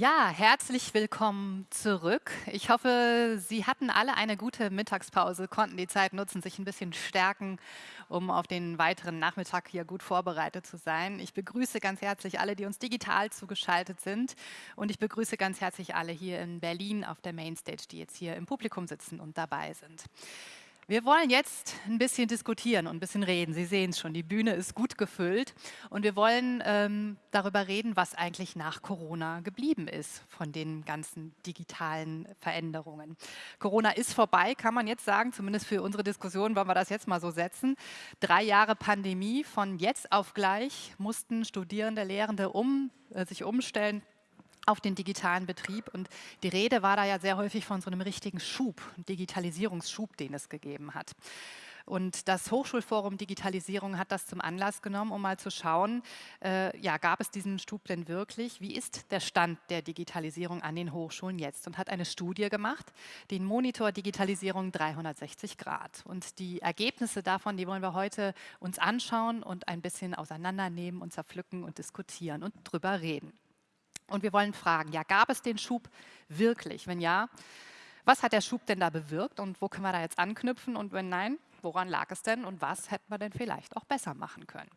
Ja, herzlich willkommen zurück. Ich hoffe, Sie hatten alle eine gute Mittagspause, konnten die Zeit nutzen, sich ein bisschen stärken, um auf den weiteren Nachmittag hier gut vorbereitet zu sein. Ich begrüße ganz herzlich alle, die uns digital zugeschaltet sind und ich begrüße ganz herzlich alle hier in Berlin auf der Mainstage, die jetzt hier im Publikum sitzen und dabei sind. Wir wollen jetzt ein bisschen diskutieren und ein bisschen reden. Sie sehen es schon, die Bühne ist gut gefüllt und wir wollen ähm, darüber reden, was eigentlich nach Corona geblieben ist von den ganzen digitalen Veränderungen. Corona ist vorbei, kann man jetzt sagen, zumindest für unsere Diskussion wollen wir das jetzt mal so setzen. Drei Jahre Pandemie, von jetzt auf gleich mussten Studierende, Lehrende um, äh, sich umstellen, auf den digitalen Betrieb. Und die Rede war da ja sehr häufig von so einem richtigen Schub, Digitalisierungsschub, den es gegeben hat. Und das Hochschulforum Digitalisierung hat das zum Anlass genommen, um mal zu schauen, äh, ja, gab es diesen Schub denn wirklich? Wie ist der Stand der Digitalisierung an den Hochschulen jetzt? Und hat eine Studie gemacht, den Monitor Digitalisierung 360 Grad. Und die Ergebnisse davon, die wollen wir heute uns anschauen und ein bisschen auseinandernehmen und zerpflücken und diskutieren und drüber reden. Und wir wollen fragen, ja, gab es den Schub wirklich? Wenn ja, was hat der Schub denn da bewirkt und wo können wir da jetzt anknüpfen? Und wenn nein, woran lag es denn und was hätten wir denn vielleicht auch besser machen können?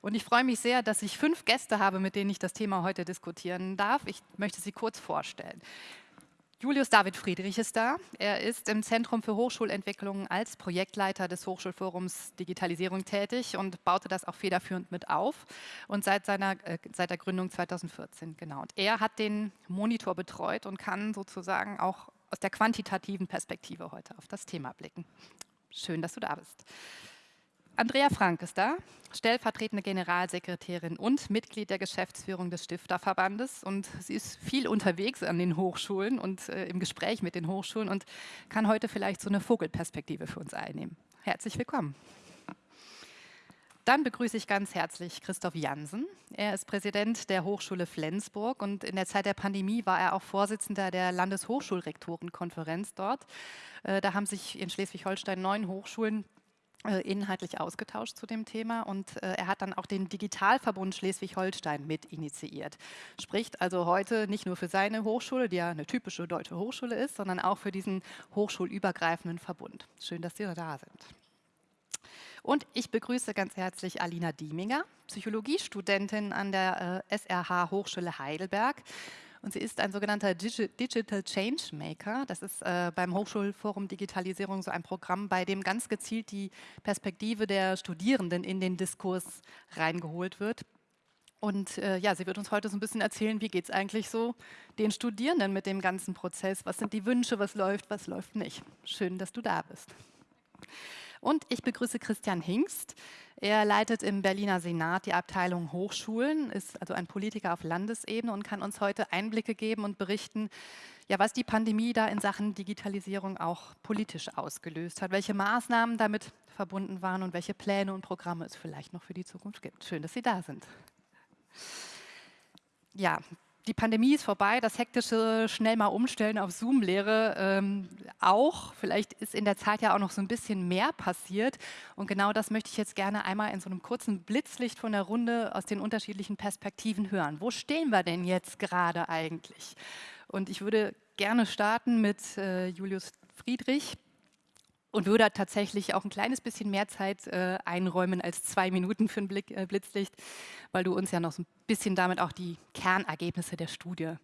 Und ich freue mich sehr, dass ich fünf Gäste habe, mit denen ich das Thema heute diskutieren darf. Ich möchte sie kurz vorstellen. Julius David Friedrich ist da. Er ist im Zentrum für Hochschulentwicklung als Projektleiter des Hochschulforums Digitalisierung tätig und baute das auch federführend mit auf und seit, seiner, äh, seit der Gründung 2014. Genau. Und er hat den Monitor betreut und kann sozusagen auch aus der quantitativen Perspektive heute auf das Thema blicken. Schön, dass du da bist. Andrea Frank ist da, stellvertretende Generalsekretärin und Mitglied der Geschäftsführung des Stifterverbandes. Und sie ist viel unterwegs an den Hochschulen und äh, im Gespräch mit den Hochschulen und kann heute vielleicht so eine Vogelperspektive für uns einnehmen. Herzlich willkommen. Dann begrüße ich ganz herzlich Christoph Jansen. Er ist Präsident der Hochschule Flensburg und in der Zeit der Pandemie war er auch Vorsitzender der Landeshochschulrektorenkonferenz dort. Äh, da haben sich in Schleswig-Holstein neun Hochschulen inhaltlich ausgetauscht zu dem Thema und äh, er hat dann auch den Digitalverbund Schleswig-Holstein mit initiiert. Spricht also heute nicht nur für seine Hochschule, die ja eine typische deutsche Hochschule ist, sondern auch für diesen hochschulübergreifenden Verbund. Schön, dass Sie da sind. Und ich begrüße ganz herzlich Alina Dieminger, Psychologiestudentin an der äh, SRH Hochschule Heidelberg und sie ist ein sogenannter Digital Change Maker. Das ist äh, beim Hochschulforum Digitalisierung so ein Programm, bei dem ganz gezielt die Perspektive der Studierenden in den Diskurs reingeholt wird. Und äh, ja, sie wird uns heute so ein bisschen erzählen, wie geht es eigentlich so den Studierenden mit dem ganzen Prozess? Was sind die Wünsche, was läuft, was läuft nicht? Schön, dass du da bist. Und ich begrüße Christian Hingst. Er leitet im Berliner Senat die Abteilung Hochschulen, ist also ein Politiker auf Landesebene und kann uns heute Einblicke geben und berichten, ja, was die Pandemie da in Sachen Digitalisierung auch politisch ausgelöst hat, welche Maßnahmen damit verbunden waren und welche Pläne und Programme es vielleicht noch für die Zukunft gibt. Schön, dass Sie da sind. Ja, die Pandemie ist vorbei, das hektische schnell mal umstellen auf Zoom-Lehre ähm, auch. Vielleicht ist in der Zeit ja auch noch so ein bisschen mehr passiert. Und genau das möchte ich jetzt gerne einmal in so einem kurzen Blitzlicht von der Runde aus den unterschiedlichen Perspektiven hören. Wo stehen wir denn jetzt gerade eigentlich? Und ich würde gerne starten mit äh, Julius Friedrich und würde tatsächlich auch ein kleines bisschen mehr Zeit äh, einräumen als zwei Minuten für ein Blick, äh, Blitzlicht, weil du uns ja noch so ein bisschen damit auch die Kernergebnisse der Studie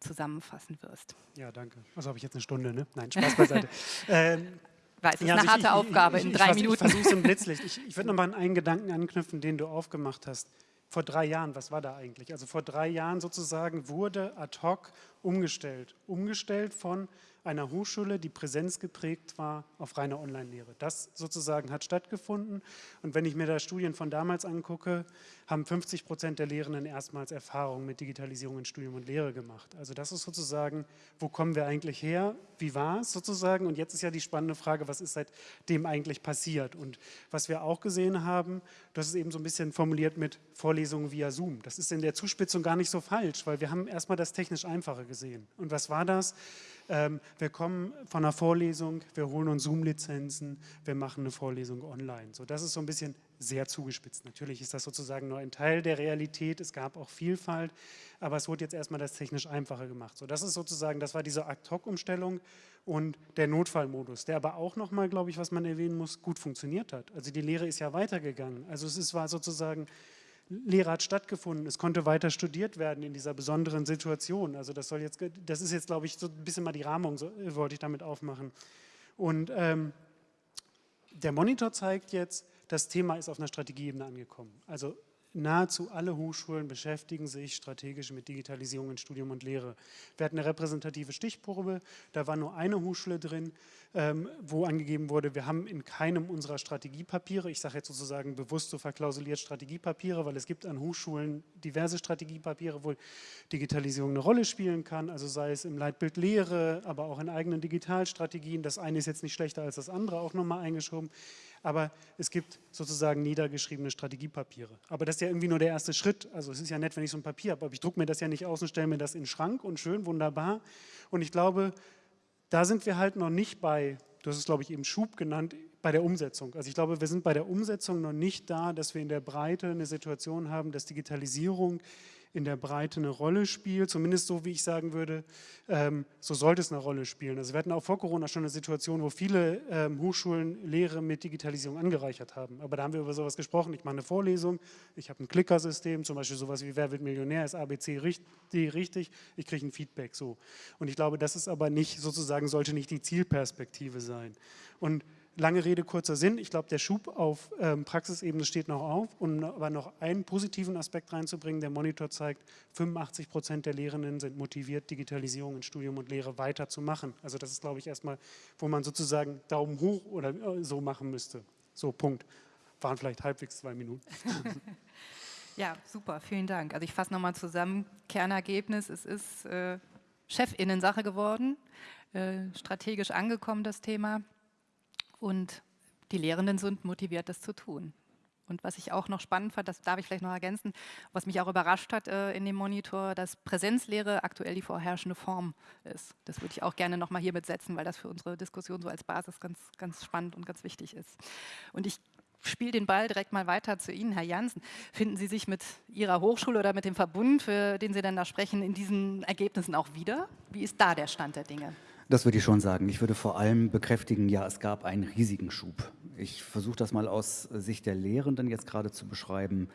zusammenfassen wirst. Ja, danke. Also habe ich jetzt eine Stunde, ne? Nein, Spaß beiseite. ähm, Weiß, es ist ja, eine also harte ich, Aufgabe ich, ich, in drei Minuten. Ich versuche es im Blitzlicht. Ich, ich würde noch mal an einen Gedanken anknüpfen, den du aufgemacht hast. Vor drei Jahren, was war da eigentlich? Also vor drei Jahren sozusagen wurde ad hoc umgestellt. Umgestellt von einer Hochschule, die präsenzgeprägt war, auf reine Online-Lehre. Das sozusagen hat stattgefunden. Und wenn ich mir da Studien von damals angucke, haben 50 Prozent der Lehrenden erstmals Erfahrungen mit Digitalisierung in Studium und Lehre gemacht. Also das ist sozusagen, wo kommen wir eigentlich her? Wie war es sozusagen? Und jetzt ist ja die spannende Frage, was ist seitdem eigentlich passiert? Und was wir auch gesehen haben, das ist eben so ein bisschen formuliert mit Vorlesungen via Zoom. Das ist in der Zuspitzung gar nicht so falsch, weil wir haben erstmal das technisch Einfache gesehen. Und was war das? Ähm, wir kommen von einer Vorlesung, wir holen uns Zoom-Lizenzen, wir machen eine Vorlesung online. So, das ist so ein bisschen sehr zugespitzt. Natürlich ist das sozusagen nur ein Teil der Realität, es gab auch Vielfalt, aber es wurde jetzt erstmal das technisch einfacher gemacht. So, das ist sozusagen, das war diese Ad-Hoc-Umstellung und der Notfallmodus, der aber auch nochmal, glaube ich, was man erwähnen muss, gut funktioniert hat. Also die Lehre ist ja weitergegangen. Also es ist, war sozusagen Lehre hat stattgefunden, es konnte weiter studiert werden in dieser besonderen Situation. Also das soll jetzt, das ist jetzt, glaube ich, so ein bisschen mal die Rahmung, so, äh, wollte ich damit aufmachen. Und ähm, der Monitor zeigt jetzt, das Thema ist auf einer Strategieebene angekommen. Also nahezu alle Hochschulen beschäftigen sich strategisch mit Digitalisierung in Studium und Lehre. Wir hatten eine repräsentative Stichprobe, da war nur eine Hochschule drin, ähm, wo angegeben wurde, wir haben in keinem unserer Strategiepapiere, ich sage jetzt sozusagen bewusst so verklausuliert Strategiepapiere, weil es gibt an Hochschulen diverse Strategiepapiere, wo Digitalisierung eine Rolle spielen kann, also sei es im Leitbild Lehre, aber auch in eigenen Digitalstrategien. Das eine ist jetzt nicht schlechter als das andere, auch nochmal eingeschoben aber es gibt sozusagen niedergeschriebene Strategiepapiere. Aber das ist ja irgendwie nur der erste Schritt. Also es ist ja nett, wenn ich so ein Papier habe, aber ich drucke mir das ja nicht aus und stelle mir das in den Schrank und schön, wunderbar. Und ich glaube, da sind wir halt noch nicht bei, du hast es glaube ich eben Schub genannt, bei der Umsetzung. Also ich glaube, wir sind bei der Umsetzung noch nicht da, dass wir in der Breite eine Situation haben, dass Digitalisierung in der Breite eine Rolle spielt, zumindest so, wie ich sagen würde, ähm, so sollte es eine Rolle spielen. Also wir hatten auch vor Corona schon eine Situation, wo viele ähm, Hochschulen Lehre mit Digitalisierung angereichert haben. Aber da haben wir über sowas gesprochen, ich mache eine Vorlesung, ich habe ein Klickersystem, zum Beispiel sowas wie Wer wird Millionär, ist ABC richtig, richtig ich kriege ein Feedback so. Und ich glaube, das ist aber nicht, sozusagen sollte nicht die Zielperspektive sein. Und lange Rede, kurzer Sinn. Ich glaube, der Schub auf ähm, Praxisebene steht noch auf. Um aber noch einen positiven Aspekt reinzubringen, der Monitor zeigt, 85 Prozent der Lehrenden sind motiviert, Digitalisierung in Studium und Lehre weiterzumachen. Also das ist, glaube ich, erstmal, wo man sozusagen Daumen hoch oder äh, so machen müsste. So, Punkt. Waren vielleicht halbwegs zwei Minuten. ja, super, vielen Dank. Also ich fasse nochmal zusammen. Kernergebnis, es ist äh, Chefinnen-Sache geworden, äh, strategisch angekommen, das Thema und die Lehrenden sind motiviert, das zu tun. Und was ich auch noch spannend fand, das darf ich vielleicht noch ergänzen, was mich auch überrascht hat äh, in dem Monitor, dass Präsenzlehre aktuell die vorherrschende Form ist. Das würde ich auch gerne noch mal hier mitsetzen, weil das für unsere Diskussion so als Basis ganz, ganz spannend und ganz wichtig ist. Und ich spiele den Ball direkt mal weiter zu Ihnen, Herr Jansen. Finden Sie sich mit Ihrer Hochschule oder mit dem Verbund, für den Sie dann da sprechen, in diesen Ergebnissen auch wieder? Wie ist da der Stand der Dinge? Das würde ich schon sagen. Ich würde vor allem bekräftigen, ja, es gab einen riesigen Schub. Ich versuche das mal aus Sicht der Lehrenden jetzt gerade zu beschreiben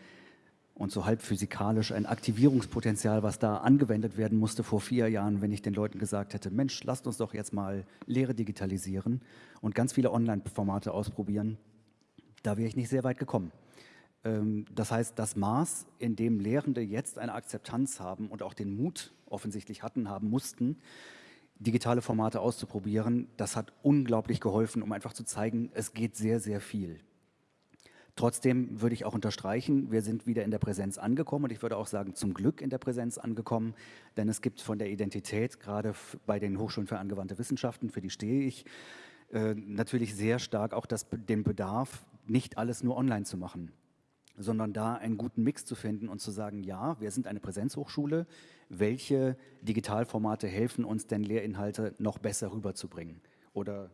und so halb physikalisch ein Aktivierungspotenzial, was da angewendet werden musste vor vier Jahren, wenn ich den Leuten gesagt hätte, Mensch, lasst uns doch jetzt mal Lehre digitalisieren und ganz viele Online-Formate ausprobieren. Da wäre ich nicht sehr weit gekommen. Ähm, das heißt, das Maß, in dem Lehrende jetzt eine Akzeptanz haben und auch den Mut offensichtlich hatten, haben mussten, digitale Formate auszuprobieren. Das hat unglaublich geholfen, um einfach zu zeigen, es geht sehr, sehr viel. Trotzdem würde ich auch unterstreichen, wir sind wieder in der Präsenz angekommen und ich würde auch sagen, zum Glück in der Präsenz angekommen, denn es gibt von der Identität, gerade bei den Hochschulen für angewandte Wissenschaften, für die stehe ich, äh, natürlich sehr stark auch das, den Bedarf, nicht alles nur online zu machen sondern da einen guten Mix zu finden und zu sagen, ja, wir sind eine Präsenzhochschule, welche Digitalformate helfen uns denn Lehrinhalte noch besser rüberzubringen oder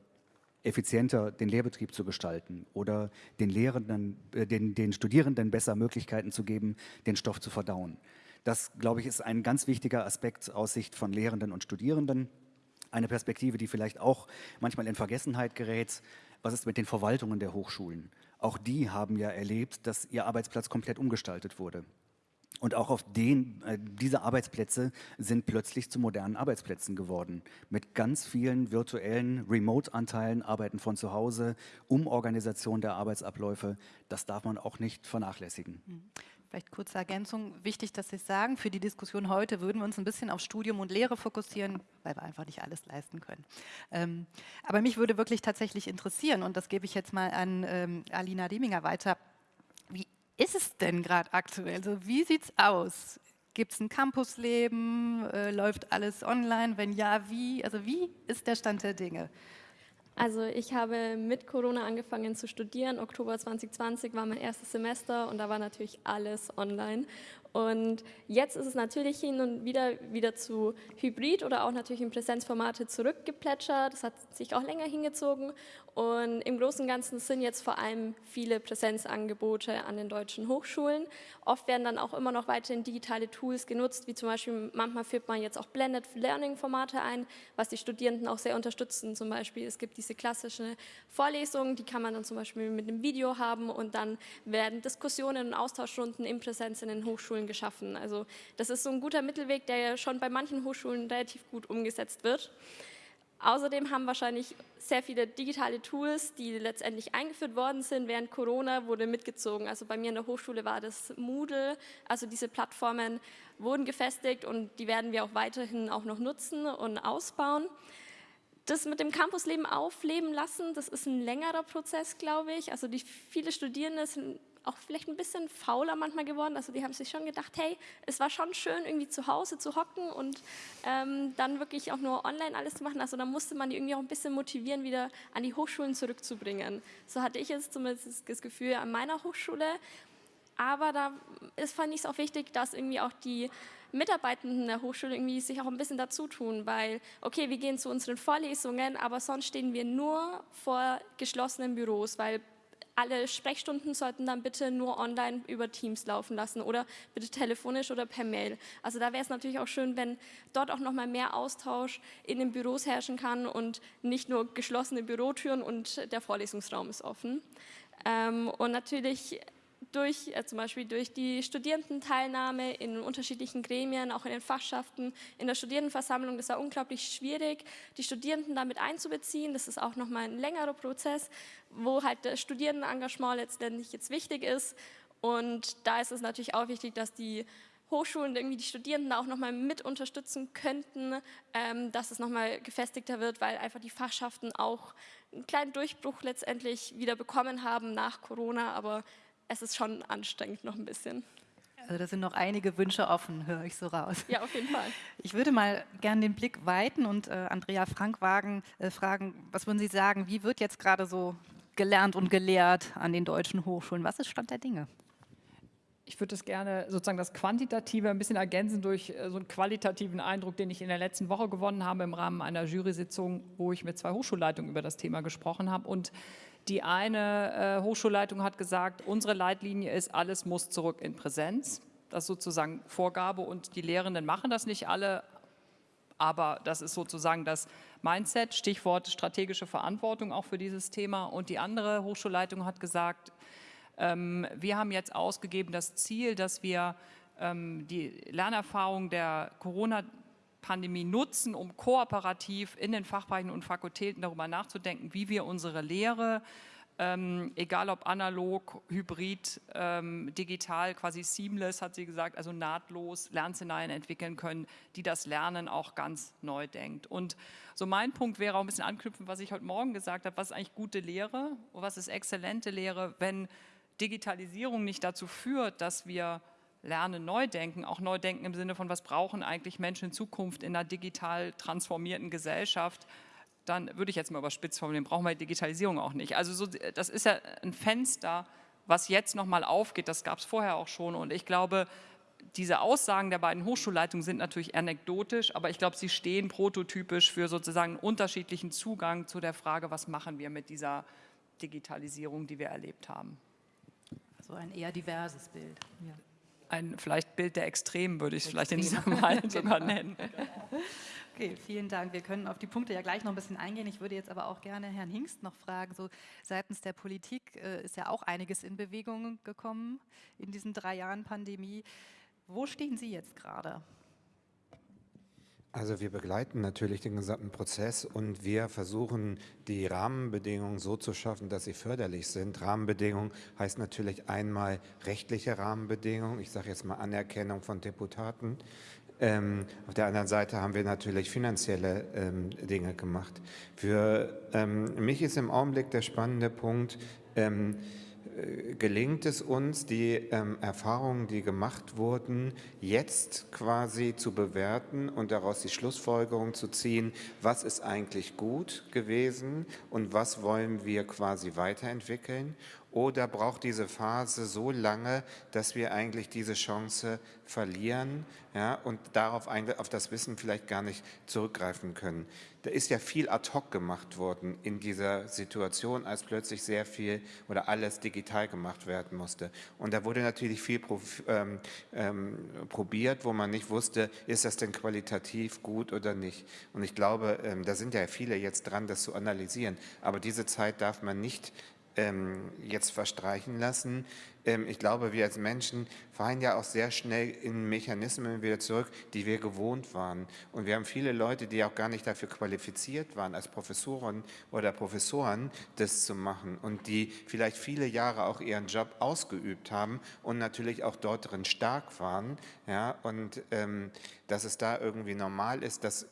effizienter den Lehrbetrieb zu gestalten oder den Lehrenden, äh, den, den Studierenden besser Möglichkeiten zu geben, den Stoff zu verdauen. Das, glaube ich, ist ein ganz wichtiger Aspekt aus Sicht von Lehrenden und Studierenden. Eine Perspektive, die vielleicht auch manchmal in Vergessenheit gerät. Was ist mit den Verwaltungen der Hochschulen? Auch die haben ja erlebt, dass ihr Arbeitsplatz komplett umgestaltet wurde. Und auch auf den, äh, diese Arbeitsplätze sind plötzlich zu modernen Arbeitsplätzen geworden. Mit ganz vielen virtuellen Remote-Anteilen, Arbeiten von zu Hause, Umorganisation der Arbeitsabläufe. Das darf man auch nicht vernachlässigen. Vielleicht kurze Ergänzung. Wichtig, dass Sie sagen, für die Diskussion heute würden wir uns ein bisschen auf Studium und Lehre fokussieren, weil wir einfach nicht alles leisten können. Ähm, aber mich würde wirklich tatsächlich interessieren, und das gebe ich jetzt mal an ähm, Alina Deminger weiter, wie ist es denn gerade aktuell? Also wie sieht es aus? Gibt es ein Campusleben? Äh, läuft alles online? Wenn ja, wie? Also wie ist der Stand der Dinge? Also ich habe mit Corona angefangen zu studieren. Oktober 2020 war mein erstes Semester und da war natürlich alles online. Und jetzt ist es natürlich hin und wieder wieder zu Hybrid oder auch natürlich in Präsenzformate zurückgeplätschert. Das hat sich auch länger hingezogen. Und im Großen und Ganzen sind jetzt vor allem viele Präsenzangebote an den deutschen Hochschulen. Oft werden dann auch immer noch weiterhin digitale Tools genutzt, wie zum Beispiel manchmal führt man jetzt auch Blended Learning Formate ein, was die Studierenden auch sehr unterstützen. Zum Beispiel es gibt diese klassische Vorlesung, die kann man dann zum Beispiel mit einem Video haben und dann werden Diskussionen und Austauschrunden in Präsenz in den Hochschulen geschaffen. Also das ist so ein guter Mittelweg, der ja schon bei manchen Hochschulen relativ gut umgesetzt wird. Außerdem haben wahrscheinlich sehr viele digitale Tools, die letztendlich eingeführt worden sind während Corona, wurde mitgezogen. Also bei mir in der Hochschule war das Moodle, also diese Plattformen wurden gefestigt und die werden wir auch weiterhin auch noch nutzen und ausbauen. Das mit dem Campusleben aufleben lassen, das ist ein längerer Prozess, glaube ich. Also die viele Studierende sind auch vielleicht ein bisschen fauler manchmal geworden. Also die haben sich schon gedacht, hey, es war schon schön, irgendwie zu Hause zu hocken und ähm, dann wirklich auch nur online alles zu machen. Also da musste man die irgendwie auch ein bisschen motivieren, wieder an die Hochschulen zurückzubringen. So hatte ich jetzt zumindest das Gefühl an meiner Hochschule. Aber da ist, fand ich es auch wichtig, dass irgendwie auch die Mitarbeitenden der Hochschule irgendwie sich auch ein bisschen dazu tun, weil, okay, wir gehen zu unseren Vorlesungen, aber sonst stehen wir nur vor geschlossenen Büros, weil alle Sprechstunden sollten dann bitte nur online über Teams laufen lassen oder bitte telefonisch oder per Mail. Also da wäre es natürlich auch schön, wenn dort auch noch mal mehr Austausch in den Büros herrschen kann und nicht nur geschlossene Bürotüren und der Vorlesungsraum ist offen. Ähm, und natürlich durch äh, zum Beispiel durch die Studierendenteilnahme in unterschiedlichen Gremien, auch in den Fachschaften, in der Studierendenversammlung, das war unglaublich schwierig, die Studierenden damit einzubeziehen. Das ist auch nochmal ein längerer Prozess, wo halt das Studierendenengagement letztendlich jetzt wichtig ist. Und da ist es natürlich auch wichtig, dass die Hochschulen irgendwie die Studierenden auch nochmal mit unterstützen könnten, ähm, dass es nochmal gefestigter wird, weil einfach die Fachschaften auch einen kleinen Durchbruch letztendlich wieder bekommen haben nach Corona, aber es ist schon anstrengend noch ein bisschen. Also da sind noch einige Wünsche offen, höre ich so raus. Ja, auf jeden Fall. Ich würde mal gerne den Blick weiten und äh, Andrea Frankwagen äh, fragen, was würden Sie sagen, wie wird jetzt gerade so gelernt und gelehrt an den deutschen Hochschulen? Was ist Stand der Dinge? Ich würde das gerne sozusagen das Quantitative ein bisschen ergänzen durch äh, so einen qualitativen Eindruck, den ich in der letzten Woche gewonnen habe im Rahmen einer Jury-Sitzung, wo ich mit zwei Hochschulleitungen über das Thema gesprochen habe und die eine äh, Hochschulleitung hat gesagt, unsere Leitlinie ist, alles muss zurück in Präsenz. Das ist sozusagen Vorgabe und die Lehrenden machen das nicht alle, aber das ist sozusagen das Mindset, Stichwort strategische Verantwortung auch für dieses Thema. Und die andere Hochschulleitung hat gesagt, ähm, wir haben jetzt ausgegeben das Ziel, dass wir ähm, die Lernerfahrung der Corona- Pandemie nutzen, um kooperativ in den Fachbereichen und Fakultäten darüber nachzudenken, wie wir unsere Lehre, ähm, egal ob analog, hybrid, ähm, digital, quasi seamless, hat sie gesagt, also nahtlos Lernszenarien entwickeln können, die das Lernen auch ganz neu denkt. Und so mein Punkt wäre auch ein bisschen anknüpfen, was ich heute Morgen gesagt habe, was ist eigentlich gute Lehre, was ist exzellente Lehre, wenn Digitalisierung nicht dazu führt, dass wir Lernen neu denken, auch neu denken im Sinne von, was brauchen eigentlich Menschen in Zukunft in einer digital transformierten Gesellschaft, dann würde ich jetzt mal überspitzt formulieren, brauchen wir Digitalisierung auch nicht. Also so, das ist ja ein Fenster, was jetzt nochmal aufgeht, das gab es vorher auch schon und ich glaube, diese Aussagen der beiden Hochschulleitungen sind natürlich anekdotisch, aber ich glaube, sie stehen prototypisch für sozusagen einen unterschiedlichen Zugang zu der Frage, was machen wir mit dieser Digitalisierung, die wir erlebt haben. Also ein eher diverses Bild. Ja ein vielleicht Bild der Extremen, würde ich es vielleicht in diesem Mal sogar nennen. Okay, vielen Dank. Wir können auf die Punkte ja gleich noch ein bisschen eingehen. Ich würde jetzt aber auch gerne Herrn Hingst noch fragen, so seitens der Politik äh, ist ja auch einiges in Bewegung gekommen in diesen drei Jahren Pandemie. Wo stehen Sie jetzt gerade? Also wir begleiten natürlich den gesamten Prozess und wir versuchen die Rahmenbedingungen so zu schaffen, dass sie förderlich sind. Rahmenbedingungen heißt natürlich einmal rechtliche Rahmenbedingungen, ich sage jetzt mal Anerkennung von Deputaten. Ähm, auf der anderen Seite haben wir natürlich finanzielle ähm, Dinge gemacht. Für ähm, mich ist im Augenblick der spannende Punkt, ähm, gelingt es uns, die ähm, Erfahrungen, die gemacht wurden, jetzt quasi zu bewerten und daraus die Schlussfolgerung zu ziehen, was ist eigentlich gut gewesen und was wollen wir quasi weiterentwickeln Oder braucht diese Phase so lange, dass wir eigentlich diese Chance verlieren ja, und darauf auf das Wissen vielleicht gar nicht zurückgreifen können? Da ist ja viel ad hoc gemacht worden in dieser Situation, als plötzlich sehr viel oder alles digital gemacht werden musste. Und da wurde natürlich viel ähm, ähm, probiert, wo man nicht wusste, ist das denn qualitativ gut oder nicht. Und ich glaube, ähm, da sind ja viele jetzt dran, das zu analysieren. Aber diese Zeit darf man nicht jetzt verstreichen lassen. Ähm, ich glaube, wir als Menschen fallen ja auch sehr schnell in Mechanismen wieder zurück, die wir gewohnt waren. Und wir haben viele Leute, die auch gar nicht dafür qualifiziert waren, als Professoren oder Professoren das zu machen und die vielleicht viele Jahre auch ihren Job ausgeübt haben und natürlich auch dort drin stark waren. Ja, und ähm, dass es da irgendwie normal ist, dass,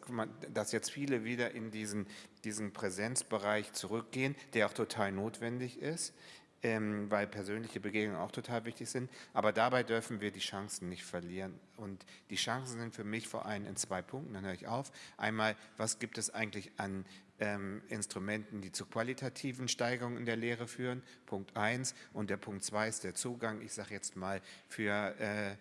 dass jetzt viele wieder in diesen, diesen Präsenzbereich zurückgehen, der auch total notwendig ist ähm, weil persönliche Begegnungen auch total wichtig sind. Aber dabei dürfen wir die Chancen nicht verlieren. Und die Chancen sind für mich vor allem in zwei Punkten, dann höre ich auf. Einmal, was gibt es eigentlich an ähm, Instrumenten, die zu qualitativen Steigerungen in der Lehre führen? Punkt eins. Und der Punkt zwei ist der Zugang, ich sage jetzt mal, für... Äh,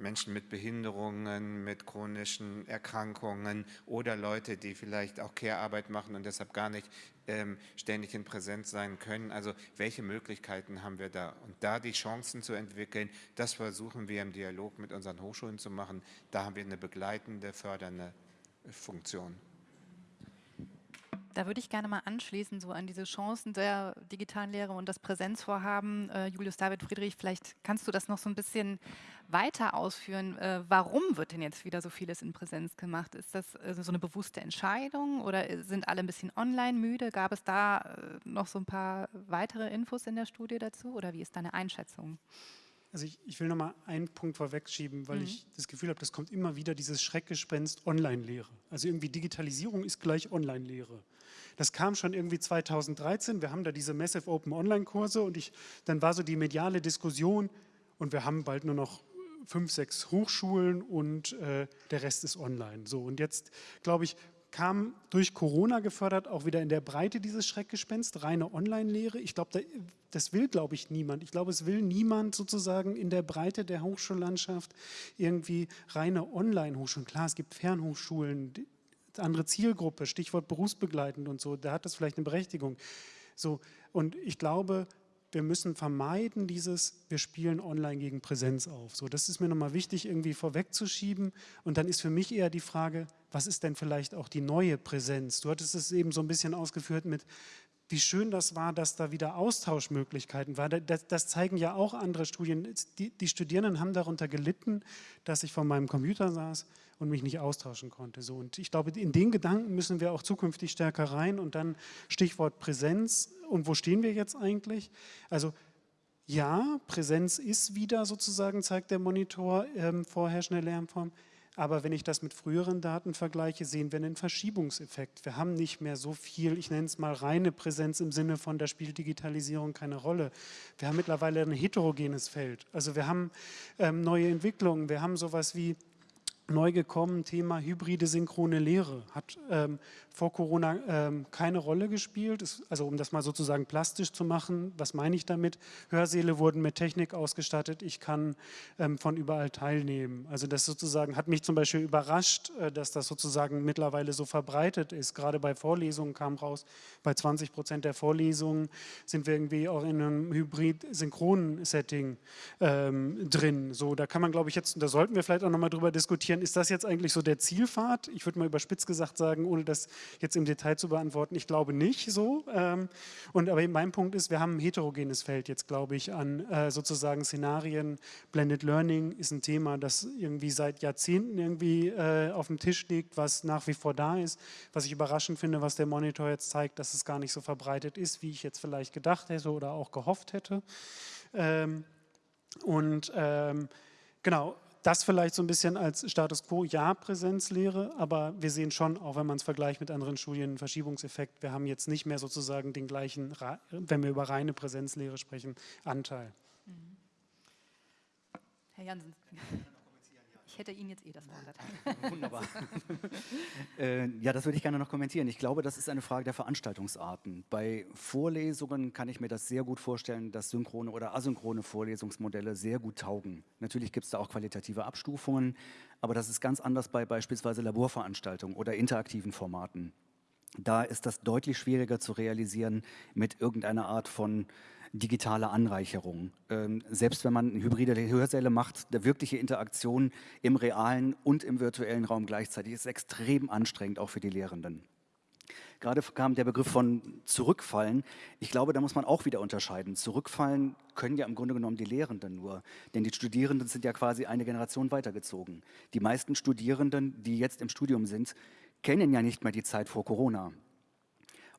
Menschen mit Behinderungen, mit chronischen Erkrankungen oder Leute, die vielleicht auch Care-Arbeit machen und deshalb gar nicht ähm, ständig in Präsenz sein können. Also welche Möglichkeiten haben wir da? Und da die Chancen zu entwickeln, das versuchen wir im Dialog mit unseren Hochschulen zu machen. Da haben wir eine begleitende, fördernde Funktion. Da würde ich gerne mal anschließen, so an diese Chancen der digitalen Lehre und das Präsenzvorhaben. Äh, Julius David Friedrich, vielleicht kannst du das noch so ein bisschen weiter ausführen. Äh, warum wird denn jetzt wieder so vieles in Präsenz gemacht? Ist das äh, so eine bewusste Entscheidung oder sind alle ein bisschen online müde? Gab es da äh, noch so ein paar weitere Infos in der Studie dazu oder wie ist deine Einschätzung? Also ich, ich will noch mal einen Punkt vorwegschieben, weil mhm. ich das Gefühl habe, das kommt immer wieder dieses Schreckgespenst Online-Lehre. Also irgendwie Digitalisierung ist gleich Online-Lehre. Das kam schon irgendwie 2013. Wir haben da diese Massive Open Online-Kurse und ich, dann war so die mediale Diskussion und wir haben bald nur noch fünf, sechs Hochschulen und äh, der Rest ist online. So und jetzt glaube ich kam durch Corona gefördert auch wieder in der Breite dieses Schreckgespenst, reine Online-Lehre. Ich glaube, das will, glaube ich, niemand. Ich glaube, es will niemand sozusagen in der Breite der Hochschullandschaft irgendwie reine Online-Hochschulen. Klar, es gibt Fernhochschulen, andere Zielgruppe, Stichwort berufsbegleitend und so, da hat das vielleicht eine Berechtigung. So, und ich glaube, wir müssen vermeiden dieses, wir spielen online gegen Präsenz auf. So, das ist mir nochmal wichtig, irgendwie vorwegzuschieben. Und dann ist für mich eher die Frage, was ist denn vielleicht auch die neue Präsenz? Du hattest es eben so ein bisschen ausgeführt mit, wie schön das war, dass da wieder Austauschmöglichkeiten waren. Das, das zeigen ja auch andere Studien. Die, die, Studierenden haben darunter gelitten, dass ich vor meinem Computer saß und mich nicht austauschen konnte. So, und ich glaube, in den Gedanken müssen wir auch zukünftig stärker rein. Und dann Stichwort Präsenz. Und wo stehen wir jetzt eigentlich? Also ja, Präsenz ist wieder sozusagen, zeigt der Monitor, ähm, vorherrschende Lernform. Aber wenn ich das mit früheren Daten vergleiche, sehen wir einen Verschiebungseffekt. Wir haben nicht mehr so viel, ich nenne es mal reine Präsenz im Sinne von, da spielt Digitalisierung keine Rolle. Wir haben mittlerweile ein heterogenes Feld. Also wir haben ähm, neue Entwicklungen, wir haben sowas wie neu gekommen, Thema hybride synchrone Lehre. Hat ähm, vor Corona ähm, keine Rolle gespielt. Ist, also um das mal sozusagen plastisch zu machen, was meine ich damit? Hörsäle wurden mit Technik ausgestattet, ich kann ähm, von überall teilnehmen. Also das sozusagen hat mich zum Beispiel überrascht, äh, dass das sozusagen mittlerweile so verbreitet ist. Gerade bei Vorlesungen kam raus, bei 20 Prozent der Vorlesungen sind wir irgendwie auch in einem hybrid-synchronen Setting ähm, drin. So, da kann man glaube ich jetzt, da sollten wir vielleicht auch nochmal drüber diskutieren, ist das jetzt eigentlich so der Zielpfad? Ich würde mal überspitzt gesagt sagen, ohne das jetzt im Detail zu beantworten, ich glaube nicht so. Ähm, und aber mein Punkt ist, wir haben ein heterogenes Feld jetzt, glaube ich, an äh, sozusagen Szenarien. Blended Learning ist ein Thema, das irgendwie seit Jahrzehnten irgendwie äh, auf dem Tisch liegt, was nach wie vor da ist. Was ich überraschend finde, was der Monitor jetzt zeigt, dass es gar nicht so verbreitet ist, wie ich jetzt vielleicht gedacht hätte oder auch gehofft hätte. Ähm, und ähm, genau, das vielleicht so ein bisschen als Status Quo, ja, Präsenzlehre, aber wir sehen schon, auch wenn man es vergleicht mit anderen Studien, einen Verschiebungseffekt. Wir haben jetzt nicht mehr sozusagen den gleichen, wenn wir über reine Präsenzlehre sprechen, Anteil. Herr Jansen. Hätte Ihnen jetzt eh das Wort erteilt. Wunderbar. äh, ja, das würde ich gerne noch kommentieren. Ich glaube, das ist eine Frage der Veranstaltungsarten. Bei Vorlesungen kann ich mir das sehr gut vorstellen, dass synchrone oder asynchrone Vorlesungsmodelle sehr gut taugen. Natürlich gibt es da auch qualitative Abstufungen, aber das ist ganz anders bei beispielsweise Laborveranstaltungen oder interaktiven Formaten. Da ist das deutlich schwieriger zu realisieren mit irgendeiner Art von digitale Anreicherung. Ähm, selbst wenn man hybride Hörsäle macht, der wirkliche Interaktion im realen und im virtuellen Raum gleichzeitig ist extrem anstrengend, auch für die Lehrenden. Gerade kam der Begriff von Zurückfallen. Ich glaube, da muss man auch wieder unterscheiden. Zurückfallen können ja im Grunde genommen die Lehrenden nur, denn die Studierenden sind ja quasi eine Generation weitergezogen. Die meisten Studierenden, die jetzt im Studium sind, kennen ja nicht mehr die Zeit vor Corona.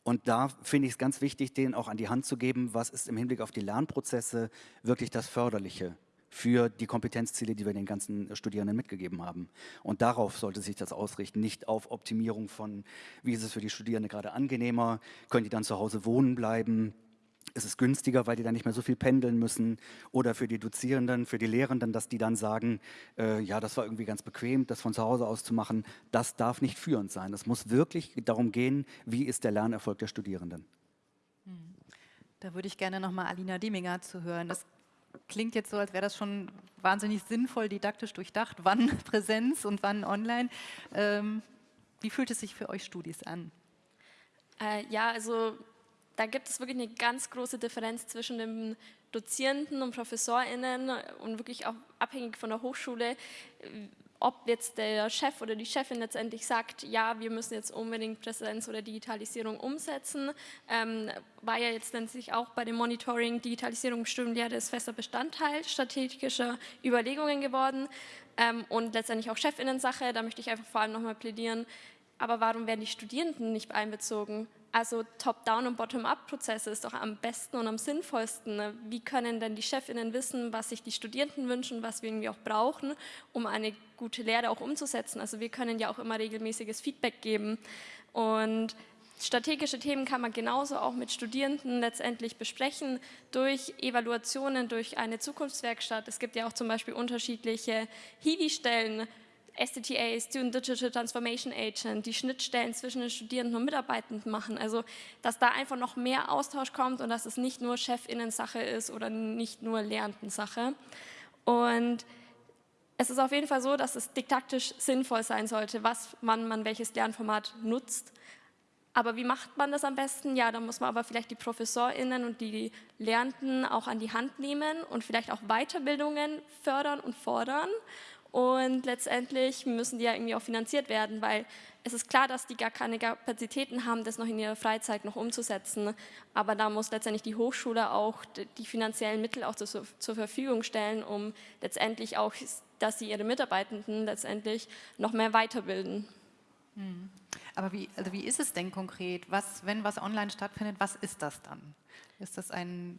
Und da finde ich es ganz wichtig, denen auch an die Hand zu geben, was ist im Hinblick auf die Lernprozesse wirklich das Förderliche für die Kompetenzziele, die wir den ganzen Studierenden mitgegeben haben. Und darauf sollte sich das ausrichten, nicht auf Optimierung von, wie ist es für die Studierenden gerade angenehmer, können die dann zu Hause wohnen bleiben, ist es günstiger, weil die dann nicht mehr so viel pendeln müssen oder für die Dozierenden, für die Lehrenden, dass die dann sagen, äh, ja, das war irgendwie ganz bequem, das von zu Hause aus zu machen. Das darf nicht führend sein. Es muss wirklich darum gehen, wie ist der Lernerfolg der Studierenden. Hm. Da würde ich gerne nochmal Alina Deminger zu hören. Das klingt jetzt so, als wäre das schon wahnsinnig sinnvoll, didaktisch durchdacht, wann Präsenz und wann online. Ähm, wie fühlt es sich für euch Studis an? Äh, ja, also da gibt es wirklich eine ganz große Differenz zwischen den Dozierenden und ProfessorInnen und wirklich auch abhängig von der Hochschule, ob jetzt der Chef oder die Chefin letztendlich sagt, ja, wir müssen jetzt unbedingt Präsenz oder Digitalisierung umsetzen, ähm, war ja jetzt letztendlich auch bei dem Monitoring Digitalisierung bestimmt, das ist fester Bestandteil strategischer Überlegungen geworden. Ähm, und letztendlich auch Chefinnen-Sache, da möchte ich einfach vor allem nochmal plädieren, aber warum werden die Studierenden nicht einbezogen? Also Top-Down- und Bottom-Up-Prozesse ist doch am besten und am sinnvollsten. Ne? Wie können denn die Chefinnen wissen, was sich die Studierenden wünschen, was wir irgendwie auch brauchen, um eine gute Lehre auch umzusetzen? Also wir können ja auch immer regelmäßiges Feedback geben. Und strategische Themen kann man genauso auch mit Studierenden letztendlich besprechen durch Evaluationen, durch eine Zukunftswerkstatt. Es gibt ja auch zum Beispiel unterschiedliche Hiwi-Stellen, SDTA, Student Digital Transformation Agent, die Schnittstellen zwischen den Studierenden und Mitarbeitenden machen. Also, dass da einfach noch mehr Austausch kommt und dass es nicht nur Chefinnen-Sache ist oder nicht nur Lehrenden-Sache. Und es ist auf jeden Fall so, dass es didaktisch sinnvoll sein sollte, was man, man welches Lernformat nutzt. Aber wie macht man das am besten? Ja, da muss man aber vielleicht die ProfessorInnen und die Lernenden auch an die Hand nehmen und vielleicht auch Weiterbildungen fördern und fordern und letztendlich müssen die ja irgendwie auch finanziert werden, weil es ist klar, dass die gar keine Kapazitäten haben, das noch in ihrer Freizeit noch umzusetzen. Aber da muss letztendlich die Hochschule auch die finanziellen Mittel auch zur, Verfügung stellen, um letztendlich auch, dass sie ihre Mitarbeitenden letztendlich noch mehr weiterbilden. Hm. Aber wie, also wie ist es denn konkret? Was, wenn was online stattfindet, was ist das dann? Ist das ein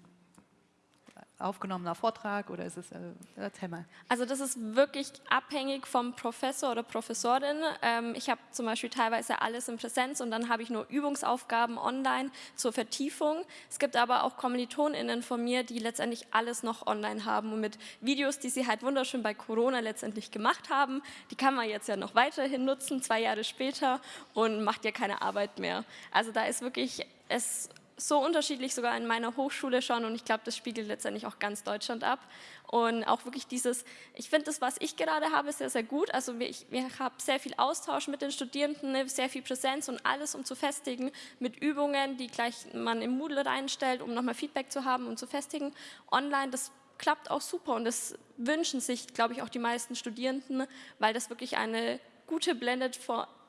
aufgenommener Vortrag oder ist es, äh, erzähl mal. Also das ist wirklich abhängig vom Professor oder Professorin. Ähm, ich habe zum Beispiel teilweise alles in Präsenz und dann habe ich nur Übungsaufgaben online zur Vertiefung. Es gibt aber auch KommilitonInnen von mir, die letztendlich alles noch online haben und mit Videos, die sie halt wunderschön bei Corona letztendlich gemacht haben, die kann man jetzt ja noch weiterhin nutzen, zwei Jahre später und macht ja keine Arbeit mehr. Also da ist wirklich es so unterschiedlich sogar in meiner Hochschule schon und ich glaube, das spiegelt letztendlich auch ganz Deutschland ab. Und auch wirklich dieses, ich finde das, was ich gerade habe, sehr, sehr gut. Also ich, ich habe sehr viel Austausch mit den Studierenden, ne, sehr viel Präsenz und alles, um zu festigen, mit Übungen, die gleich man im Moodle reinstellt, um nochmal Feedback zu haben und zu festigen. Online, das klappt auch super und das wünschen sich, glaube ich, auch die meisten Studierenden, weil das wirklich eine gute Blended,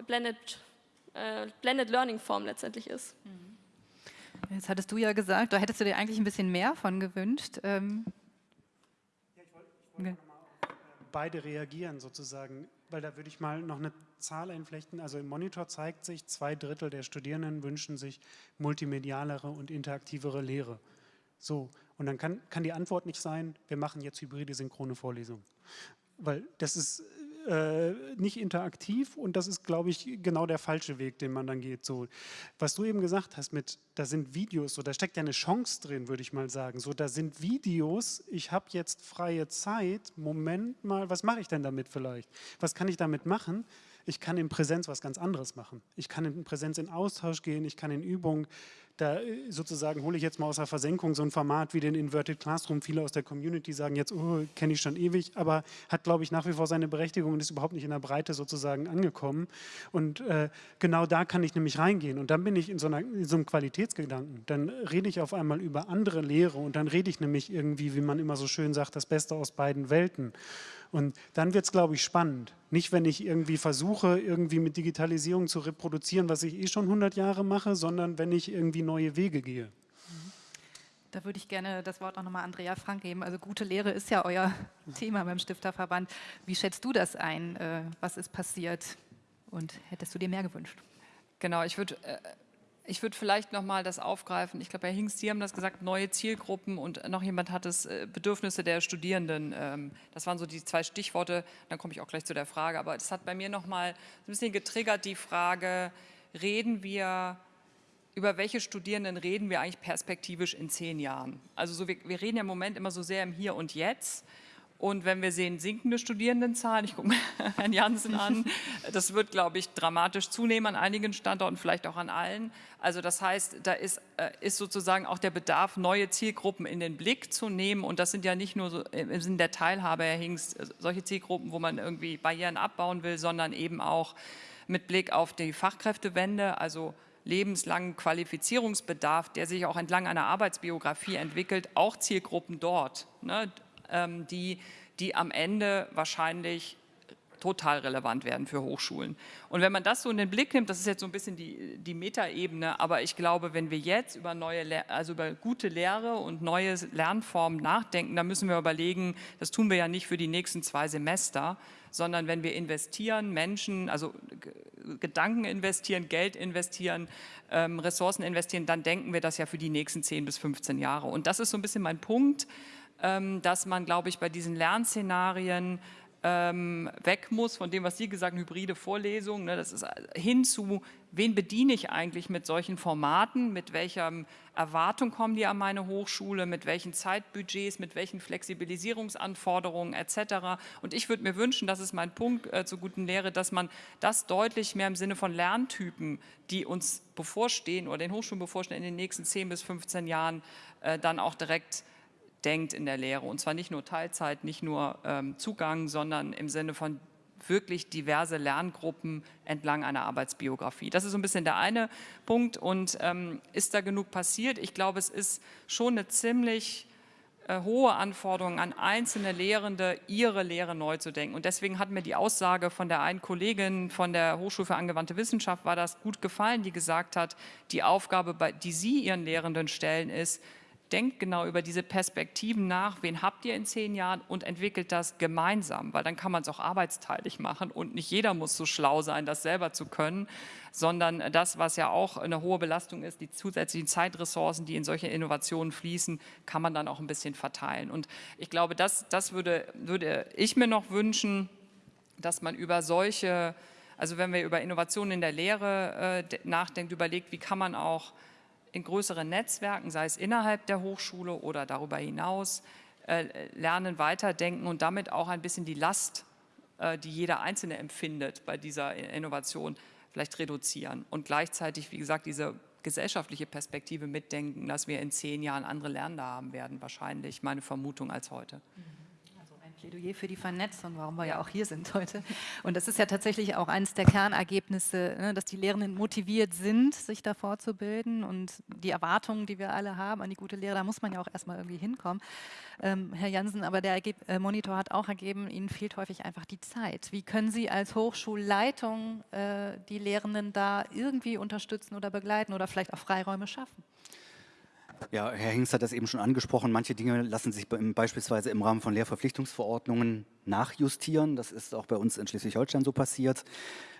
Blended, äh, Blended Learning Form letztendlich ist. Mhm. Jetzt hattest du ja gesagt, da hättest du dir eigentlich ein bisschen mehr von gewünscht. Ähm ja, ich wollte wollt okay. auf äh, beide reagieren sozusagen, weil da würde ich mal noch eine Zahl einflechten. Also im Monitor zeigt sich, zwei Drittel der Studierenden wünschen sich multimedialere und interaktivere Lehre. So, und dann kann, kann die Antwort nicht sein, wir machen jetzt hybride synchrone Vorlesungen. Weil das ist äh, nicht interaktiv und das ist, glaube ich, genau der falsche Weg, den man dann geht. So, was du eben gesagt hast mit, da sind Videos, so, da steckt ja eine Chance drin, würde ich mal sagen. So, da sind Videos, ich habe jetzt freie Zeit, Moment mal, was mache ich denn damit vielleicht? Was kann ich damit machen? Ich kann in Präsenz was ganz anderes machen. Ich kann in Präsenz in Austausch gehen, ich kann in Übung da äh, sozusagen hole ich jetzt mal aus der Versenkung so ein Format wie den Inverted Classroom. Viele aus der Community sagen jetzt, oh, kenne ich schon ewig, aber hat, glaube ich, nach wie vor seine Berechtigung und ist überhaupt nicht in der Breite sozusagen angekommen. Und äh, genau da kann ich nämlich reingehen. Und dann bin ich in so, einer, in so einem Qualitätsgedanken. Dann rede ich auf einmal über andere Lehre und dann rede ich nämlich irgendwie, wie man immer so schön sagt, das Beste aus beiden Welten. Und dann wird es, glaube ich, spannend. Nicht, wenn ich irgendwie versuche, irgendwie mit Digitalisierung zu reproduzieren, was ich eh schon 100 Jahre mache, sondern wenn ich irgendwie neue Wege gehe. Da würde ich gerne das Wort auch nochmal Andrea Frank geben. Also gute Lehre ist ja euer Thema beim Stifterverband. Wie schätzt du das ein? Äh, was ist passiert? Und hättest du dir mehr gewünscht? Genau, ich würde äh, ich würde vielleicht noch mal das aufgreifen. Ich glaube, Herr Hingst, Sie haben das gesagt, neue Zielgruppen und noch jemand hat es, äh, Bedürfnisse der Studierenden. Ähm, das waren so die zwei Stichworte. Dann komme ich auch gleich zu der Frage. Aber das hat bei mir noch mal ein bisschen getriggert, die Frage, reden wir, über welche Studierenden reden wir eigentlich perspektivisch in zehn Jahren? Also so, wir, wir reden ja im Moment immer so sehr im Hier und Jetzt. Und wenn wir sehen sinkende Studierendenzahlen, ich gucke mir Herrn Jansen an, das wird, glaube ich, dramatisch zunehmen an einigen Standorten, vielleicht auch an allen. Also das heißt, da ist, äh, ist sozusagen auch der Bedarf, neue Zielgruppen in den Blick zu nehmen. Und das sind ja nicht nur so im Sinne der Teilhabe, Herr Hingst, äh, solche Zielgruppen, wo man irgendwie Barrieren abbauen will, sondern eben auch mit Blick auf die Fachkräftewende, also lebenslangen Qualifizierungsbedarf, der sich auch entlang einer Arbeitsbiografie entwickelt, auch Zielgruppen dort. Ne? Ähm, die, die am Ende wahrscheinlich total relevant werden für Hochschulen. Und wenn man das so in den Blick nimmt, das ist jetzt so ein bisschen die, die Metaebene, aber ich glaube, wenn wir jetzt über neue, also über gute Lehre und neue Lernformen nachdenken, dann müssen wir überlegen, das tun wir ja nicht für die nächsten zwei Semester, sondern wenn wir investieren, Menschen, also Gedanken investieren, Geld investieren, ähm, Ressourcen investieren, dann denken wir das ja für die nächsten 10 bis 15 Jahre. Und das ist so ein bisschen mein Punkt, dass man, glaube ich, bei diesen Lernszenarien ähm, weg muss von dem, was Sie gesagt haben, hybride Vorlesungen. Ne, das ist hin zu, wen bediene ich eigentlich mit solchen Formaten, mit welcher Erwartung kommen die an meine Hochschule, mit welchen Zeitbudgets, mit welchen Flexibilisierungsanforderungen etc. Und ich würde mir wünschen, das ist mein Punkt äh, zur guten Lehre, dass man das deutlich mehr im Sinne von Lerntypen, die uns bevorstehen oder den Hochschulen bevorstehen in den nächsten 10 bis 15 Jahren, äh, dann auch direkt denkt in der Lehre. Und zwar nicht nur Teilzeit, nicht nur ähm, Zugang, sondern im Sinne von wirklich diverse Lerngruppen entlang einer Arbeitsbiografie. Das ist so ein bisschen der eine Punkt. Und ähm, ist da genug passiert? Ich glaube, es ist schon eine ziemlich äh, hohe Anforderung an einzelne Lehrende, ihre Lehre neu zu denken. Und deswegen hat mir die Aussage von der einen Kollegin von der Hochschule für angewandte Wissenschaft, war das gut gefallen, die gesagt hat, die Aufgabe, die Sie Ihren Lehrenden stellen, ist, denkt genau über diese Perspektiven nach, wen habt ihr in zehn Jahren und entwickelt das gemeinsam, weil dann kann man es auch arbeitsteilig machen und nicht jeder muss so schlau sein, das selber zu können, sondern das, was ja auch eine hohe Belastung ist, die zusätzlichen Zeitressourcen, die in solche Innovationen fließen, kann man dann auch ein bisschen verteilen. Und ich glaube, das, das würde, würde ich mir noch wünschen, dass man über solche, also wenn wir über Innovationen in der Lehre äh, nachdenkt, überlegt, wie kann man auch in größeren Netzwerken, sei es innerhalb der Hochschule oder darüber hinaus, äh, lernen, weiterdenken und damit auch ein bisschen die Last, äh, die jeder Einzelne empfindet bei dieser Innovation, vielleicht reduzieren und gleichzeitig, wie gesagt, diese gesellschaftliche Perspektive mitdenken, dass wir in zehn Jahren andere Lernende haben werden, wahrscheinlich meine Vermutung als heute. Mhm. Plädoyer für die Vernetzung, warum wir ja auch hier sind heute. Und das ist ja tatsächlich auch eines der Kernergebnisse, ne, dass die Lehrenden motiviert sind, sich da fortzubilden und die Erwartungen, die wir alle haben an die gute Lehre, da muss man ja auch erstmal irgendwie hinkommen. Ähm, Herr Jansen, aber der Ergeb äh, Monitor hat auch ergeben, Ihnen fehlt häufig einfach die Zeit. Wie können Sie als Hochschulleitung äh, die Lehrenden da irgendwie unterstützen oder begleiten oder vielleicht auch Freiräume schaffen? Ja, Herr Hingst hat das eben schon angesprochen. Manche Dinge lassen sich beispielsweise im Rahmen von Lehrverpflichtungsverordnungen nachjustieren. Das ist auch bei uns in Schleswig-Holstein so passiert.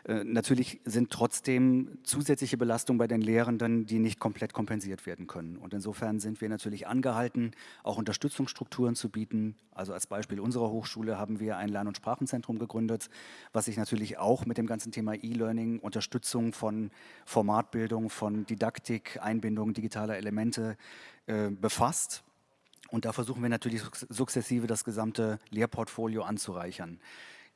Äh, natürlich sind trotzdem zusätzliche Belastungen bei den Lehrenden, die nicht komplett kompensiert werden können. Und insofern sind wir natürlich angehalten, auch Unterstützungsstrukturen zu bieten. Also als Beispiel unserer Hochschule haben wir ein Lern- und Sprachenzentrum gegründet, was sich natürlich auch mit dem ganzen Thema E-Learning, Unterstützung von Formatbildung, von Didaktik, Einbindung digitaler Elemente äh, befasst. Und da versuchen wir natürlich sukzessive das gesamte Lehrportfolio anzureichern.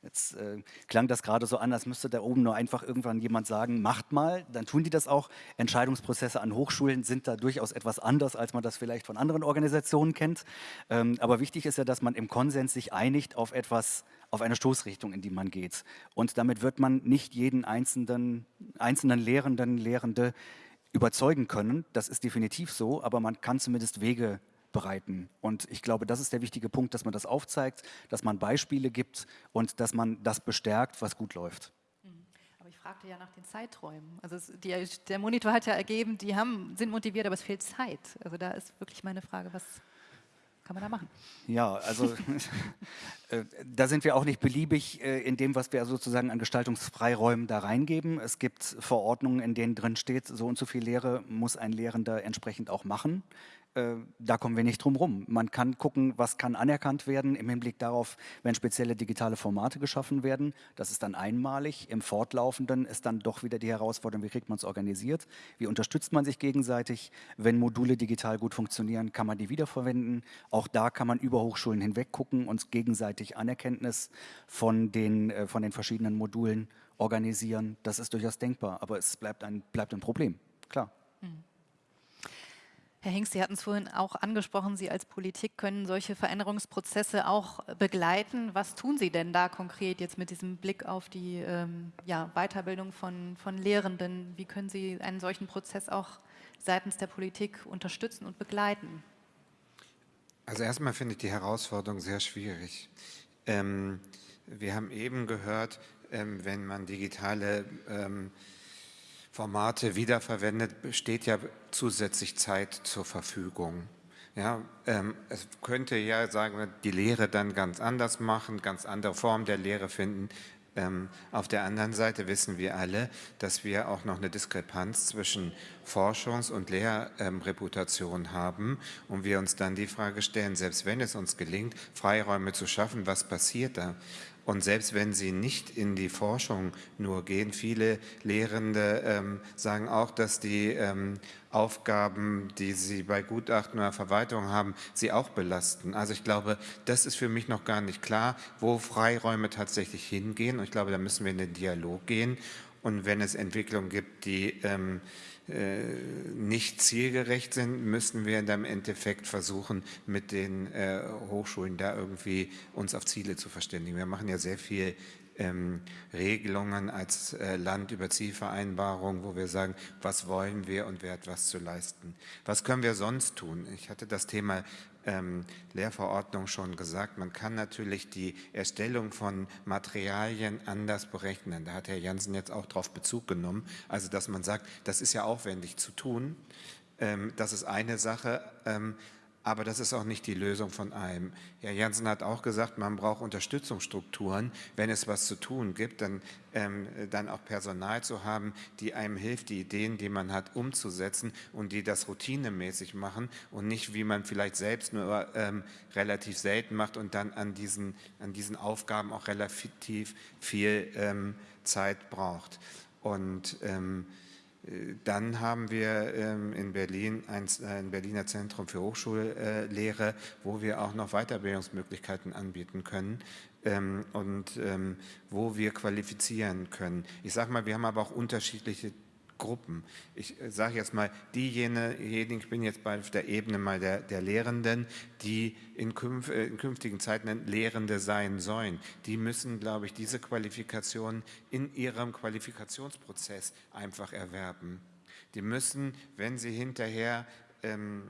Jetzt äh, klang das gerade so an, als müsste da oben nur einfach irgendwann jemand sagen, macht mal, dann tun die das auch. Entscheidungsprozesse an Hochschulen sind da durchaus etwas anders, als man das vielleicht von anderen Organisationen kennt. Ähm, aber wichtig ist ja, dass man im Konsens sich einigt auf etwas, auf eine Stoßrichtung, in die man geht. Und damit wird man nicht jeden einzelnen, einzelnen Lehrenden, Lehrende überzeugen können. Das ist definitiv so, aber man kann zumindest Wege bereiten. Und ich glaube, das ist der wichtige Punkt, dass man das aufzeigt, dass man Beispiele gibt und dass man das bestärkt, was gut läuft. Mhm. Aber ich fragte ja nach den Zeiträumen. Also es, die, der Monitor hat ja ergeben, die haben, sind motiviert, aber es fehlt Zeit. Also da ist wirklich meine Frage, was kann man da machen? Ja, also äh, da sind wir auch nicht beliebig äh, in dem, was wir sozusagen an Gestaltungsfreiräumen da reingeben. Es gibt Verordnungen, in denen drin steht, so und so viel Lehre muss ein Lehrender entsprechend auch machen. Äh, da kommen wir nicht drum rum. Man kann gucken, was kann anerkannt werden im Hinblick darauf, wenn spezielle digitale Formate geschaffen werden. Das ist dann einmalig. Im Fortlaufenden ist dann doch wieder die Herausforderung, wie kriegt man es organisiert? Wie unterstützt man sich gegenseitig? Wenn Module digital gut funktionieren, kann man die wiederverwenden. Auch da kann man über Hochschulen hinweg gucken und gegenseitig Anerkenntnis von den, äh, von den verschiedenen Modulen organisieren. Das ist durchaus denkbar, aber es bleibt ein, bleibt ein Problem, klar. Mhm. Herr Hengst, Sie hatten es vorhin auch angesprochen, Sie als Politik können solche Veränderungsprozesse auch begleiten. Was tun Sie denn da konkret jetzt mit diesem Blick auf die ähm, ja, Weiterbildung von, von Lehrenden? Wie können Sie einen solchen Prozess auch seitens der Politik unterstützen und begleiten? Also erstmal finde ich die Herausforderung sehr schwierig. Ähm, wir haben eben gehört, ähm, wenn man digitale ähm, Formate wiederverwendet, steht ja zusätzlich Zeit zur Verfügung. Ja, ähm, es könnte ja, sagen wir, die Lehre dann ganz anders machen, ganz andere Formen der Lehre finden. Ähm, auf der anderen Seite wissen wir alle, dass wir auch noch eine Diskrepanz zwischen Forschungs- und Lehrreputation ähm, haben und wir uns dann die Frage stellen, selbst wenn es uns gelingt, Freiräume zu schaffen, was passiert da? Und selbst wenn sie nicht in die Forschung nur gehen, viele Lehrende ähm, sagen auch, dass die ähm, Aufgaben, die sie bei Gutachten oder Verwaltung haben, sie auch belasten. Also ich glaube, das ist für mich noch gar nicht klar, wo Freiräume tatsächlich hingehen. Und ich glaube, da müssen wir in den Dialog gehen. Und wenn es Entwicklungen gibt, die ähm, äh, nicht zielgerecht sind, müssen wir dann im Endeffekt versuchen, mit den äh, Hochschulen da irgendwie uns auf Ziele zu verständigen. Wir machen ja sehr viel ähm, Regelungen als äh, Land über Zielvereinbarungen, wo wir sagen, was wollen wir und wer hat was zu leisten. Was können wir sonst tun? Ich hatte das Thema ähm, Lehrverordnung schon gesagt, man kann natürlich die Erstellung von Materialien anders berechnen. Da hat Herr Jansen jetzt auch darauf Bezug genommen. Also dass man sagt, das ist ja aufwendig zu tun. Ähm, das ist eine Sache. Ähm, aber das ist auch nicht die Lösung von allem. Herr Janssen hat auch gesagt, man braucht Unterstützungsstrukturen. Wenn es was zu tun gibt, dann, ähm, dann auch Personal zu haben, die einem hilft, die Ideen, die man hat, umzusetzen und die das routinemäßig machen und nicht, wie man vielleicht selbst nur ähm, relativ selten macht und dann an diesen, an diesen Aufgaben auch relativ viel ähm, Zeit braucht. Und ähm, dann haben wir ähm, in Berlin ein, Berliner Zentrum für Hochschullehre, wo wir auch noch Weiterbildungsmöglichkeiten anbieten können ähm, und ähm, wo wir qualifizieren können. Ich sage mal, wir haben aber auch unterschiedliche Gruppen. Ich äh, sage jetzt mal, diejenigen, ich bin jetzt bei der Ebene mal der, der Lehrenden, die in, künf, äh, in, künftigen Zeiten Lehrende sein sollen, die müssen, glaube ich, diese Qualifikation in ihrem Qualifikationsprozess einfach erwerben. Die müssen, wenn sie hinterher ähm,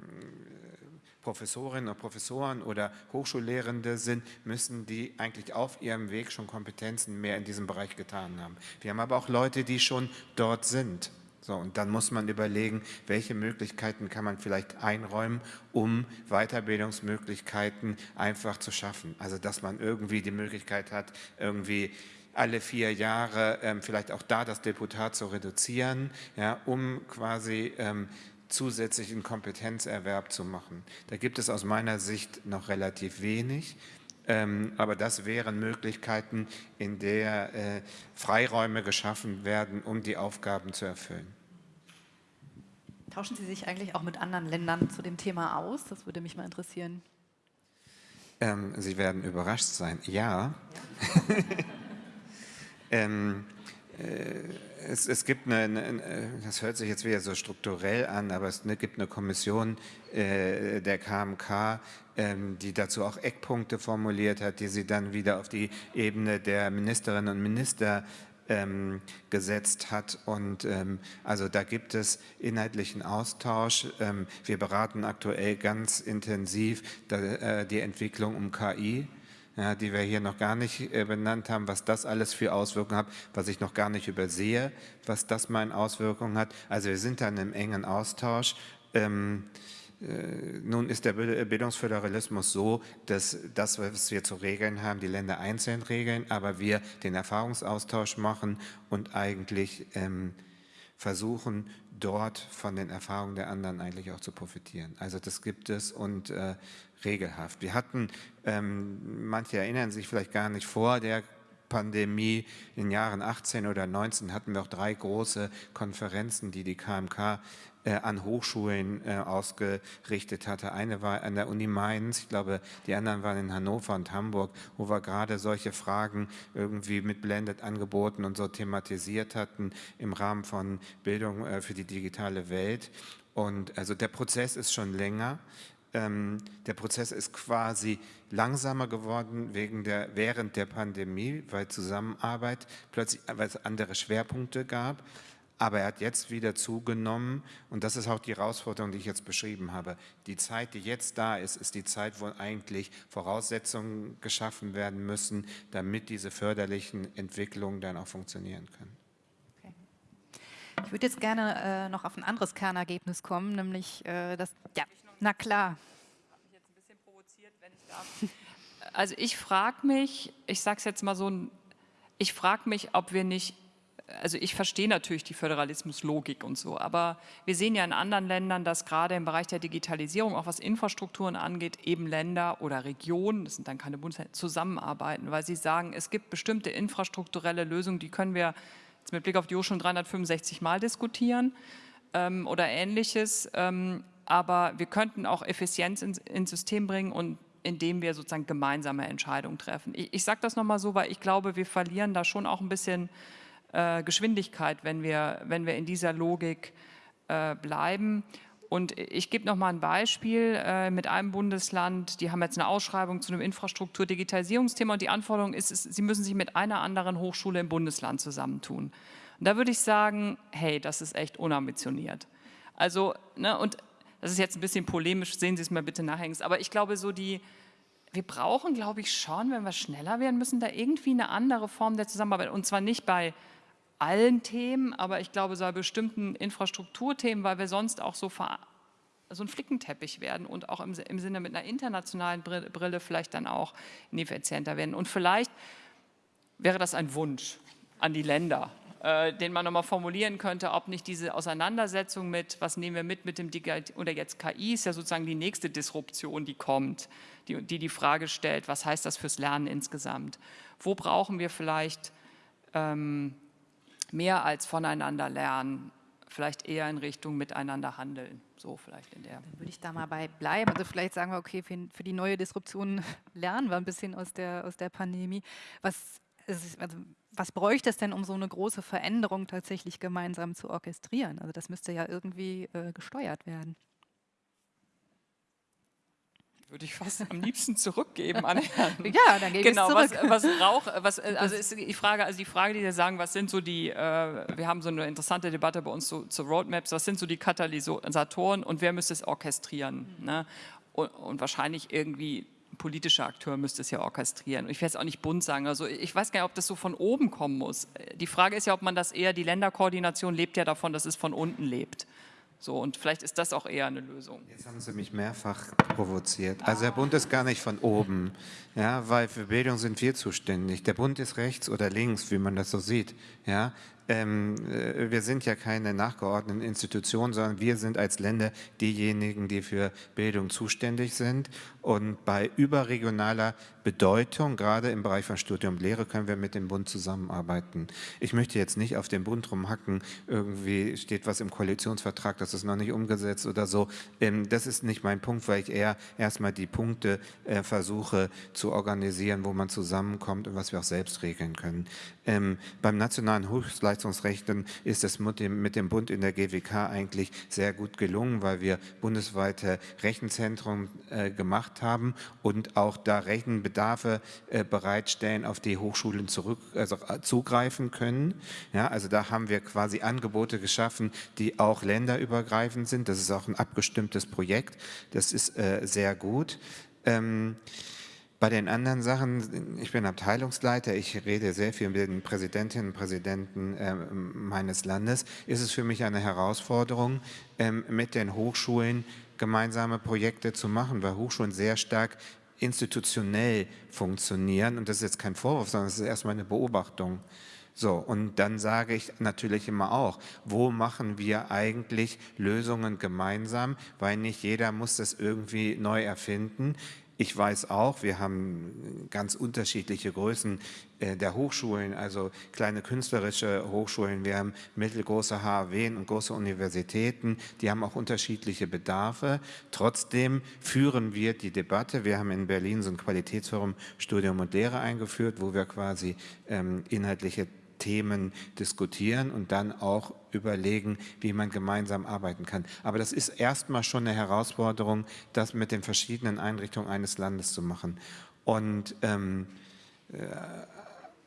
Professorinnen und Professoren oder Hochschullehrende sind, müssen die eigentlich auf ihrem Weg schon Kompetenzen mehr in diesem Bereich getan haben. Wir haben aber auch Leute, die schon dort sind. So, und dann muss man überlegen, welche Möglichkeiten kann man vielleicht einräumen, um Weiterbildungsmöglichkeiten einfach zu schaffen. Also dass man irgendwie die Möglichkeit hat, irgendwie alle vier Jahre ähm, vielleicht auch da das Deputat zu reduzieren, ja, um quasi ähm, zusätzlichen Kompetenzerwerb zu machen. Da gibt es aus meiner Sicht noch relativ wenig. Ähm, aber das wären Möglichkeiten, in der äh, Freiräume geschaffen werden, um die Aufgaben zu erfüllen. Tauschen Sie sich eigentlich auch mit anderen Ländern zu dem Thema aus? Das würde mich mal interessieren. Ähm, Sie werden überrascht sein. Ja. ja. ähm, äh, es, es, gibt eine, eine, das hört sich jetzt wieder so strukturell an, aber es gibt eine Kommission äh, der KMK, ähm, die dazu auch Eckpunkte formuliert hat, die sie dann wieder auf die Ebene der Ministerinnen und Minister ähm, gesetzt hat. Und ähm, also da gibt es inhaltlichen Austausch. Ähm, wir beraten aktuell ganz intensiv da, äh, die Entwicklung um KI. Ja, die wir hier noch gar nicht äh, benannt haben, was das alles für Auswirkungen hat, was ich noch gar nicht übersehe, was das meine Auswirkungen hat. Also wir sind dann im engen Austausch. Ähm, äh, nun ist der Bildungsföderalismus so, dass das, was wir zu regeln haben, die Länder einzeln regeln, aber wir den Erfahrungsaustausch machen und eigentlich ähm, versuchen, dort von den Erfahrungen der anderen eigentlich auch zu profitieren. Also das gibt es und äh, regelhaft. Wir hatten, ähm, manche erinnern sich vielleicht gar nicht vor der Pandemie in den Jahren 18 oder 19 hatten wir auch drei große Konferenzen, die die KMK äh, an Hochschulen äh, ausgerichtet hatte. Eine war an der Uni Mainz, ich glaube, die anderen waren in Hannover und Hamburg, wo wir gerade solche Fragen irgendwie mit Blended angeboten und so thematisiert hatten im Rahmen von Bildung äh, für die digitale Welt. Und also der Prozess ist schon länger. Ähm, der Prozess ist quasi langsamer geworden wegen der, während der Pandemie, weil Zusammenarbeit plötzlich weil es andere Schwerpunkte gab. Aber er hat jetzt wieder zugenommen und das ist auch die Herausforderung, die ich jetzt beschrieben habe. Die Zeit, die jetzt da ist, ist die Zeit, wo eigentlich Voraussetzungen geschaffen werden müssen, damit diese förderlichen Entwicklungen dann auch funktionieren können. Okay. Ich würde jetzt gerne äh, noch auf ein anderes Kernergebnis kommen, nämlich äh, das, ja, na klar. Habe mich jetzt ein bisschen provoziert, wenn ich darf. Also ich frage mich, ich sage es jetzt mal so, ich frage mich, ob wir nicht also ich verstehe natürlich die Föderalismuslogik und so, aber wir sehen ja in anderen Ländern, dass gerade im Bereich der Digitalisierung, auch was Infrastrukturen angeht, eben Länder oder Regionen, das sind dann keine Bundesländer, zusammenarbeiten, weil sie sagen, es gibt bestimmte infrastrukturelle Lösungen, die können wir jetzt mit Blick auf die Hochschulen 365 Mal diskutieren ähm, oder ähnliches, ähm, aber wir könnten auch Effizienz ins, ins System bringen und indem wir sozusagen gemeinsame Entscheidungen treffen. Ich, ich sage das nochmal so, weil ich glaube, wir verlieren da schon auch ein bisschen äh, Geschwindigkeit, wenn wir, wenn wir in dieser Logik äh, bleiben. Und ich gebe noch mal ein Beispiel äh, mit einem Bundesland, die haben jetzt eine Ausschreibung zu einem Infrastruktur-Digitalisierungsthema und die Anforderung ist, ist, sie müssen sich mit einer anderen Hochschule im Bundesland zusammentun. Und da würde ich sagen, hey, das ist echt unambitioniert. Also, ne, und das ist jetzt ein bisschen polemisch, sehen Sie es mir bitte nachhängst, aber ich glaube so die, wir brauchen, glaube ich, schon, wenn wir schneller werden müssen, da irgendwie eine andere Form der Zusammenarbeit und zwar nicht bei allen Themen, aber ich glaube, so bei bestimmten Infrastrukturthemen, weil wir sonst auch so, so ein Flickenteppich werden und auch im, im Sinne mit einer internationalen Brille vielleicht dann auch ineffizienter werden. Und vielleicht wäre das ein Wunsch an die Länder, äh, den man nochmal formulieren könnte, ob nicht diese Auseinandersetzung mit, was nehmen wir mit mit dem Digital, oder jetzt KI ist ja sozusagen die nächste Disruption, die kommt, die, die die Frage stellt, was heißt das fürs Lernen insgesamt? Wo brauchen wir vielleicht ähm, mehr als voneinander lernen, vielleicht eher in Richtung miteinander handeln. So vielleicht in der. Dann würde ich da mal bei bleiben. Also vielleicht sagen wir, okay, für, die neue Disruption lernen wir ein bisschen aus der, aus der Pandemie. Was, also, was bräuchte es denn, um so eine große Veränderung tatsächlich gemeinsam zu orchestrieren? Also das müsste ja irgendwie äh, gesteuert werden würde ich fast am liebsten zurückgeben an Herrn. Ja, dann gebe genau, ich zurück. Was, was braucht, was, also ist die Frage, also die Frage, die Sie sagen, was sind so die, äh, wir haben so eine interessante Debatte bei uns zu, zu, Roadmaps, was sind so die Katalysatoren und wer müsste es orchestrieren? Mhm. Ne? Und, und, wahrscheinlich irgendwie politischer Akteur müsste es ja orchestrieren. Und ich werde es auch nicht bunt sagen. Also ich weiß gar nicht, ob das so von oben kommen muss. Die Frage ist ja, ob man das eher, die Länderkoordination lebt ja davon, dass es von unten lebt. So, und vielleicht ist das auch eher eine Lösung. Jetzt haben Sie mich mehrfach provoziert. Also der Bund ist gar nicht von oben, ja, weil für Bildung sind wir zuständig. Der Bund ist rechts oder links, wie man das so sieht. Ja, ähm, äh, wir sind ja keine nachgeordneten Institutionen, sondern wir sind als Länder diejenigen, die für Bildung zuständig sind. Und bei überregionaler Bedeutung, gerade im Bereich von Studium und Lehre, können wir mit dem Bund zusammenarbeiten. Ich möchte jetzt nicht auf den Bund rumhacken, irgendwie steht was im Koalitionsvertrag, das ist noch nicht umgesetzt oder so. Ähm, das ist nicht mein Punkt, weil ich eher erstmal die Punkte äh, versuche zu organisieren, wo man zusammenkommt und was wir auch selbst regeln können. Ähm, beim nationalen Hochleistungsrecht ist es mit dem, mit dem Bund in der GWK eigentlich sehr gut gelungen, weil wir bundesweite Rechenzentren äh, gemacht haben und auch da Rechenbedarfe äh, bereitstellen, auf die Hochschulen zurück, also, äh, zugreifen können. Ja, also da haben wir quasi Angebote geschaffen, die auch länderübergreifend sind. Das ist auch ein abgestimmtes Projekt. Das ist äh, sehr gut. Ähm, bei den anderen Sachen, ich bin Abteilungsleiter, ich rede sehr viel mit den Präsidentinnen und Präsidenten äh, meines Landes, ist es für mich eine Herausforderung, ähm, mit den Hochschulen gemeinsame Projekte zu machen, weil Hochschulen sehr stark institutionell funktionieren und das ist jetzt kein Vorwurf, sondern es ist erstmal eine Beobachtung. So, und dann sage ich natürlich immer auch, wo machen wir eigentlich Lösungen gemeinsam, weil nicht jeder muss das irgendwie neu erfinden. Ich weiß auch, wir haben ganz unterschiedliche Größen äh, der Hochschulen, also kleine künstlerische Hochschulen, wir haben mittelgroße HAW und große Universitäten, die haben auch unterschiedliche Bedarfe. Trotzdem führen wir die Debatte. Wir haben in Berlin so ein Qualitätsforum Studium und Lehre eingeführt, wo wir quasi ähm, inhaltliche Themen diskutieren und dann auch überlegen, wie man gemeinsam arbeiten kann. Aber das ist erstmal schon eine Herausforderung, das mit den verschiedenen Einrichtungen eines Landes zu machen. Und ähm, äh,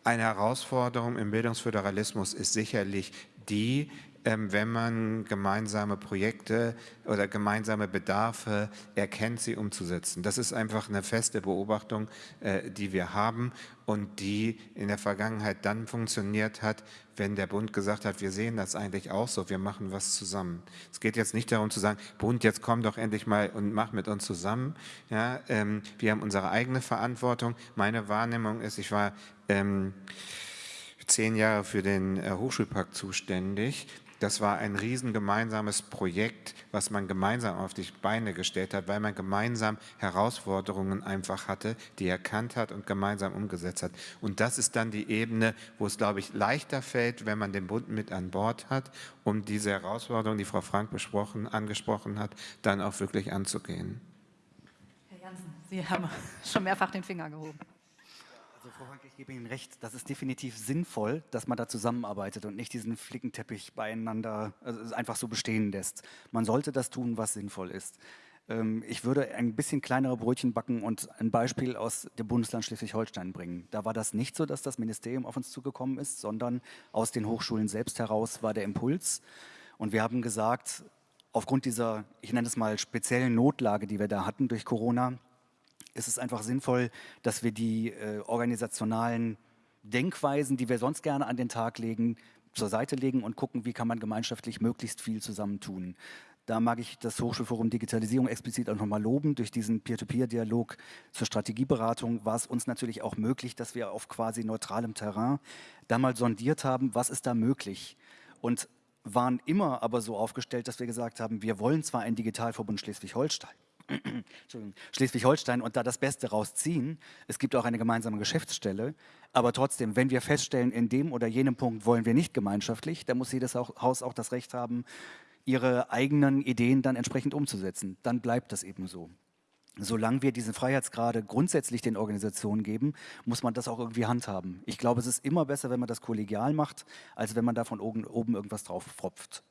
eine Herausforderung im Bildungsföderalismus ist sicherlich die, wenn man gemeinsame Projekte oder gemeinsame Bedarfe erkennt, sie umzusetzen. Das ist einfach eine feste Beobachtung, äh, die wir haben und die in der Vergangenheit dann funktioniert hat, wenn der Bund gesagt hat, wir sehen das eigentlich auch so, wir machen was zusammen. Es geht jetzt nicht darum zu sagen, Bund, jetzt komm doch endlich mal und mach mit uns zusammen. Ja, ähm, wir haben unsere eigene Verantwortung. Meine Wahrnehmung ist, ich war ähm, zehn Jahre für den äh, Hochschulpakt zuständig das war ein riesen gemeinsames Projekt, was man gemeinsam auf die Beine gestellt hat, weil man gemeinsam Herausforderungen einfach hatte, die erkannt hat und gemeinsam umgesetzt hat. Und das ist dann die Ebene, wo es, glaube ich, leichter fällt, wenn man den Bund mit an Bord hat, um diese Herausforderungen, die Frau Frank besprochen, angesprochen hat, dann auch wirklich anzugehen. Herr Jansen, Sie haben schon mehrfach den Finger gehoben. Also Frau Frank, ich gebe Ihnen recht, das ist definitiv sinnvoll, dass man da zusammenarbeitet und nicht diesen Flickenteppich beieinander also einfach so bestehen lässt. Man sollte das tun, was sinnvoll ist. Ähm, ich würde ein bisschen kleinere Brötchen backen und ein Beispiel aus dem Bundesland Schleswig-Holstein bringen. Da war das nicht so, dass das Ministerium auf uns zugekommen ist, sondern aus den Hochschulen selbst heraus war der Impuls. Und wir haben gesagt, aufgrund dieser, ich nenne es mal, speziellen Notlage, die wir da hatten durch Corona, ist es einfach sinnvoll, dass wir die äh, organisationalen Denkweisen, die wir sonst gerne an den Tag legen, zur Seite legen und gucken, wie kann man gemeinschaftlich möglichst viel zusammentun. Da mag ich das Hochschulforum Digitalisierung explizit auch nochmal loben. Durch diesen Peer-to-Peer-Dialog zur Strategieberatung war es uns natürlich auch möglich, dass wir auf quasi neutralem Terrain da mal sondiert haben, was ist da möglich. Und waren immer aber so aufgestellt, dass wir gesagt haben, wir wollen zwar einen Digitalverbund Schleswig-Holstein, Schleswig-Holstein und da das Beste rausziehen. Es gibt auch eine gemeinsame Geschäftsstelle. Aber trotzdem, wenn wir feststellen, in dem oder jenem Punkt wollen wir nicht gemeinschaftlich, dann muss jedes Haus auch das Recht haben, ihre eigenen Ideen dann entsprechend umzusetzen. Dann bleibt das eben so. Solange wir diese Freiheitsgrade grundsätzlich den Organisationen geben, muss man das auch irgendwie handhaben. Ich glaube, es ist immer besser, wenn man das kollegial macht, als wenn man da von oben, irgendwas drauf pfropft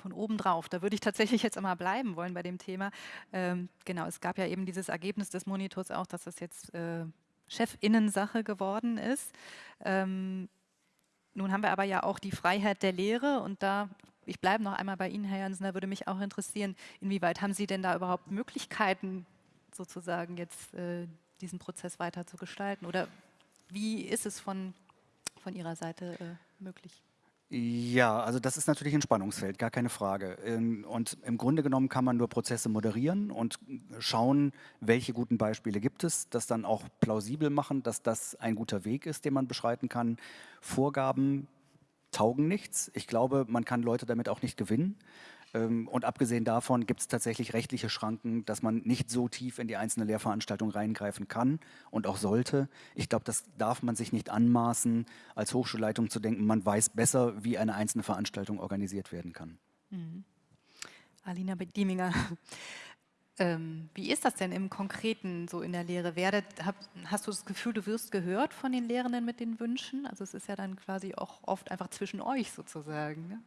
von oben drauf. Da würde ich tatsächlich jetzt einmal bleiben wollen bei dem Thema. Ähm, genau, es gab ja eben dieses Ergebnis des Monitors auch, dass das jetzt äh, Chefinnensache geworden ist. Ähm, nun haben wir aber ja auch die Freiheit der Lehre und da, ich bleibe noch einmal bei Ihnen, Herr Jansen, da würde mich auch interessieren, inwieweit haben Sie denn da überhaupt Möglichkeiten, sozusagen jetzt äh, diesen Prozess weiter zu gestalten? Oder wie ist es von, von Ihrer Seite äh, möglich? Ja, also das ist natürlich ein Spannungsfeld, gar keine Frage. Ähm, und im Grunde genommen kann man nur Prozesse moderieren und schauen, welche guten Beispiele gibt es, das dann auch plausibel machen, dass das ein guter Weg ist, den man beschreiten kann. Vorgaben taugen nichts. Ich glaube, man kann Leute damit auch nicht gewinnen. Ähm, und abgesehen davon gibt es tatsächlich rechtliche Schranken, dass man nicht so tief in die einzelne Lehrveranstaltung reingreifen kann und auch sollte. Ich glaube, das darf man sich nicht anmaßen, als Hochschulleitung zu denken, man weiß besser, wie eine einzelne Veranstaltung organisiert werden kann. Mhm. Alina Dieminger, ähm, wie ist das denn im Konkreten so in der Lehre? Werdet, hab, hast du das Gefühl, du wirst gehört von den Lehrenden mit den Wünschen? Also es ist ja dann quasi auch oft einfach zwischen euch sozusagen. Ne?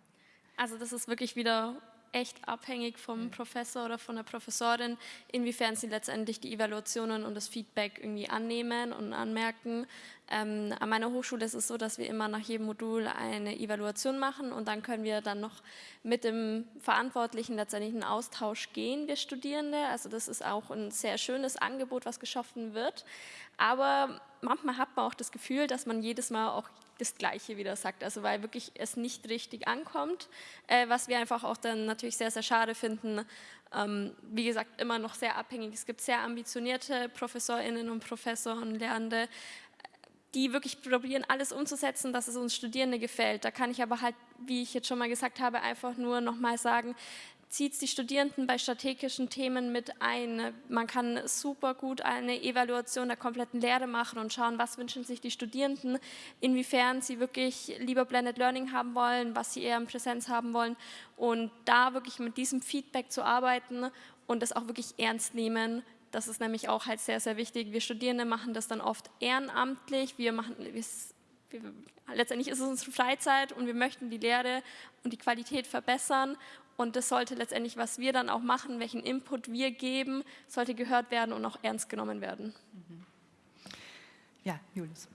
Also das ist wirklich wieder echt abhängig vom Professor oder von der Professorin, inwiefern sie letztendlich die Evaluationen und das Feedback irgendwie annehmen und anmerken. Ähm, an meiner Hochschule ist es so, dass wir immer nach jedem Modul eine Evaluation machen und dann können wir dann noch mit dem Verantwortlichen letztendlich in Austausch gehen, wir Studierende. Also das ist auch ein sehr schönes Angebot, was geschaffen wird. Aber manchmal hat man auch das Gefühl, dass man jedes Mal auch das Gleiche wieder sagt, also weil wirklich es nicht richtig ankommt, äh, was wir einfach auch dann natürlich sehr, sehr schade finden. Ähm, wie gesagt, immer noch sehr abhängig. Es gibt sehr ambitionierte Professorinnen und Professoren, Lernende, die wirklich probieren, alles umzusetzen, dass es uns Studierende gefällt. Da kann ich aber halt, wie ich jetzt schon mal gesagt habe, einfach nur nochmal sagen, zieht die Studierenden bei strategischen Themen mit ein. Man kann super gut eine Evaluation der kompletten Lehre machen und schauen, was wünschen sich die Studierenden, inwiefern sie wirklich lieber Blended Learning haben wollen, was sie eher in Präsenz haben wollen und da wirklich mit diesem Feedback zu arbeiten und das auch wirklich ernst nehmen. Das ist nämlich auch halt sehr, sehr wichtig. Wir Studierende machen das dann oft ehrenamtlich. Wir machen, wir letztendlich ist es unsere Freizeit und wir möchten die Lehre und die Qualität verbessern und das sollte letztendlich, was wir dann auch machen, welchen Input wir geben, sollte gehört werden und auch ernst genommen werden. Mhm. Ja, Julius.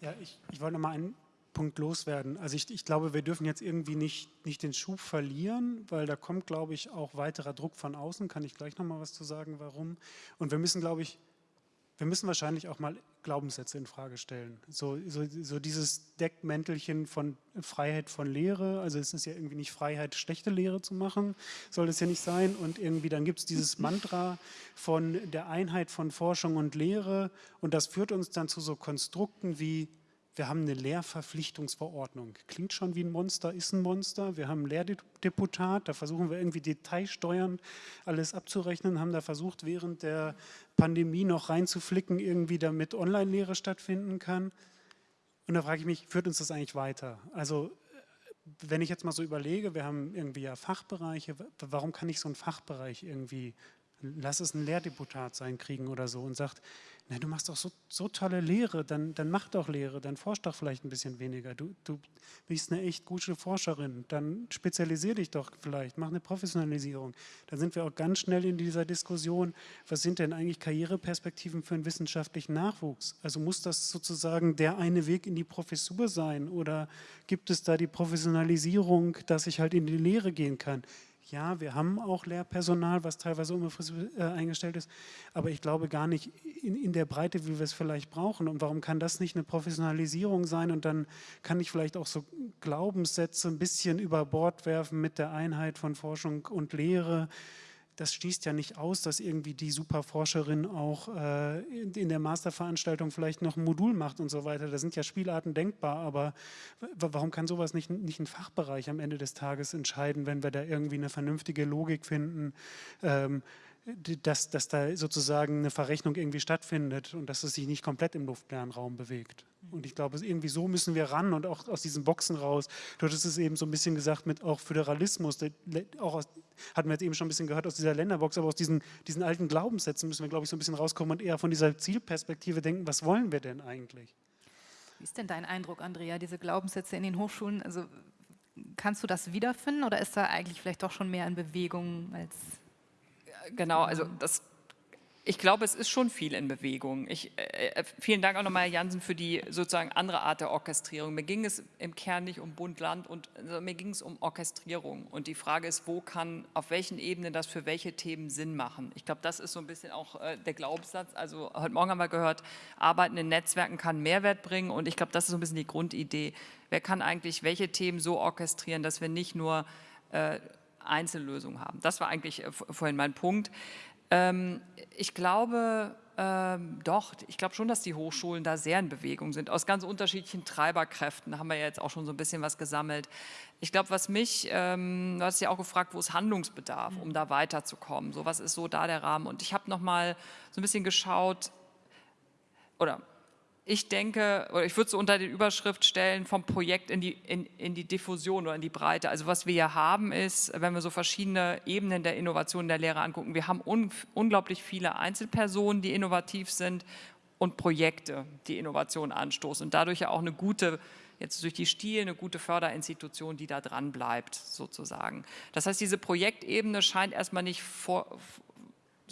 Ja, ich, ich wollte noch mal einen Punkt loswerden. Also ich, ich, glaube, wir dürfen jetzt irgendwie nicht, nicht den Schub verlieren, weil da kommt, glaube ich, auch weiterer Druck von außen. Kann ich gleich noch mal was zu sagen, warum. Und wir müssen, glaube ich, wir müssen wahrscheinlich auch mal Glaubenssätze in Frage stellen. So, so, so, dieses Deckmäntelchen von Freiheit von Lehre, also es ist ja irgendwie nicht Freiheit, schlechte Lehre zu machen, soll das ja nicht sein. Und irgendwie dann gibt es dieses Mantra von der Einheit von Forschung und Lehre und das führt uns dann zu so Konstrukten wie wir haben eine Lehrverpflichtungsverordnung. Klingt schon wie ein Monster, ist ein Monster. Wir haben ein Lehrdeputat, da versuchen wir irgendwie detailsteuernd alles abzurechnen, haben da versucht, während der Pandemie noch reinzuflicken, irgendwie damit Online-Lehre stattfinden kann. Und da frage ich mich, führt uns das eigentlich weiter? Also wenn ich jetzt mal so überlege, wir haben irgendwie ja Fachbereiche, warum kann ich so einen Fachbereich irgendwie, lass es ein Lehrdeputat sein, kriegen oder so und sagt, na, du machst doch so, so tolle Lehre, dann, dann mach doch Lehre, dann forsch doch vielleicht ein bisschen weniger. Du, du bist eine echt gute Forscherin, dann spezialisier dich doch vielleicht, mach eine Professionalisierung. Dann sind wir auch ganz schnell in dieser Diskussion, was sind denn eigentlich Karriereperspektiven für einen wissenschaftlichen Nachwuchs? Also muss das sozusagen der eine Weg in die Professur sein oder gibt es da die Professionalisierung, dass ich halt in die Lehre gehen kann? Ja, wir haben auch Lehrpersonal, was teilweise unbefristet äh, eingestellt ist, aber ich glaube gar nicht in, in der Breite, wie wir es vielleicht brauchen. Und warum kann das nicht eine Professionalisierung sein? Und dann kann ich vielleicht auch so Glaubenssätze ein bisschen über Bord werfen mit der Einheit von Forschung und Lehre das schließt ja nicht aus, dass irgendwie die Superforscherin auch äh, in, der Masterveranstaltung vielleicht noch ein Modul macht und so weiter. Da sind ja Spielarten denkbar, aber warum kann sowas nicht, nicht ein Fachbereich am Ende des Tages entscheiden, wenn wir da irgendwie eine vernünftige Logik finden? Ähm, dass, dass da sozusagen eine Verrechnung irgendwie stattfindet und dass es sich nicht komplett im luftleeren Raum bewegt. Und ich glaube, irgendwie so müssen wir ran und auch aus diesen Boxen raus. Du hattest es eben so ein bisschen gesagt mit auch Föderalismus, auch aus, hatten wir jetzt eben schon ein bisschen gehört aus dieser Länderbox, aber aus diesen, diesen alten Glaubenssätzen müssen wir, glaube ich, so ein bisschen rauskommen und eher von dieser Zielperspektive denken, was wollen wir denn eigentlich? Wie ist denn dein Eindruck, Andrea, diese Glaubenssätze in den Hochschulen? Also kannst du das wiederfinden oder ist da eigentlich vielleicht doch schon mehr in Bewegung als genau, also das ich glaube, es ist schon viel in Bewegung. Ich, äh, äh vielen Dank auch nochmal, Herr Jansen, für die sozusagen andere Art der Orchestrierung. Mir ging es im Kern nicht um Bund, Land, und also mir ging es um Orchestrierung. Und die Frage ist, wo kann, auf welchen Ebenen das für welche Themen Sinn machen. Ich glaube, das ist so ein bisschen auch äh, der Glaubenssatz. Also heute Morgen haben wir gehört, Arbeiten in Netzwerken kann Mehrwert bringen. Und ich glaube, das ist so ein bisschen die Grundidee. Wer kann eigentlich welche Themen so orchestrieren, dass wir nicht nur äh, Einzellösungen haben. Das war eigentlich äh, vorhin mein Punkt. Ähm, ich glaube ähm, doch, ich glaube schon, dass die Hochschulen da sehr in Bewegung sind. Aus ganz unterschiedlichen Treiberkräften haben wir jetzt auch schon so ein bisschen was gesammelt. Ich glaube, was mich, ähm, du hast ja auch gefragt, wo ist Handlungsbedarf, um da weiterzukommen. So, was ist so da der Rahmen? Und ich habe noch mal so ein bisschen geschaut, oder ich denke, oder ich würde so unter die Überschrift stellen, vom Projekt in die, in, in die Diffusion oder in die Breite. Also was wir hier haben ist, wenn wir so verschiedene Ebenen der Innovation der Lehre angucken, wir haben un, unglaublich viele Einzelpersonen, die innovativ sind und Projekte, die Innovation anstoßen und dadurch ja auch eine gute, jetzt durch die Stil, eine gute Förderinstitution, die da dran bleibt sozusagen. Das heißt, diese Projektebene scheint erstmal nicht vor,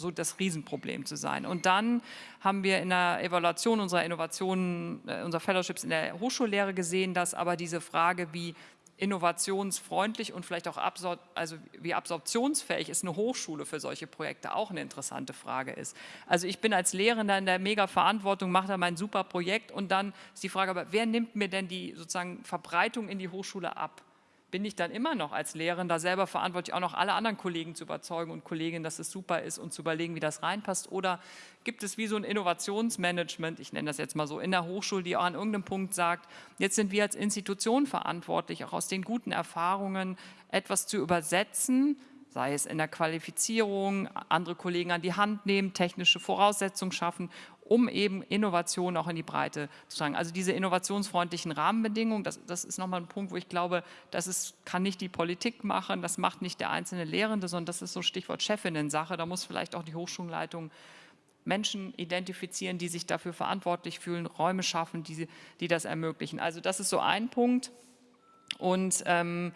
so das Riesenproblem zu sein. Und dann haben wir in der Evaluation unserer Innovationen, äh, unserer Fellowships in der Hochschullehre gesehen, dass aber diese Frage, wie innovationsfreundlich und vielleicht auch absor also wie absorptionsfähig ist eine Hochschule für solche Projekte, auch eine interessante Frage ist. Also ich bin als Lehrender in der mega Verantwortung, mache da mein super Projekt und dann ist die Frage, aber wer nimmt mir denn die sozusagen Verbreitung in die Hochschule ab? Bin ich dann immer noch als Lehrender selber verantwortlich, auch noch alle anderen Kollegen zu überzeugen und Kolleginnen, dass es super ist und zu überlegen, wie das reinpasst? Oder gibt es wie so ein Innovationsmanagement, ich nenne das jetzt mal so, in der Hochschule, die auch an irgendeinem Punkt sagt, jetzt sind wir als Institution verantwortlich, auch aus den guten Erfahrungen etwas zu übersetzen, sei es in der Qualifizierung, andere Kollegen an die Hand nehmen, technische Voraussetzungen schaffen um eben Innovation auch in die Breite zu tragen. Also diese innovationsfreundlichen Rahmenbedingungen, das, das ist nochmal ein Punkt, wo ich glaube, das ist, kann nicht die Politik machen, das macht nicht der einzelne Lehrende, sondern das ist so Stichwort Chefinnen-Sache. Da muss vielleicht auch die Hochschulleitung Menschen identifizieren, die sich dafür verantwortlich fühlen, Räume schaffen, die, die das ermöglichen. Also das ist so ein Punkt. Und ähm,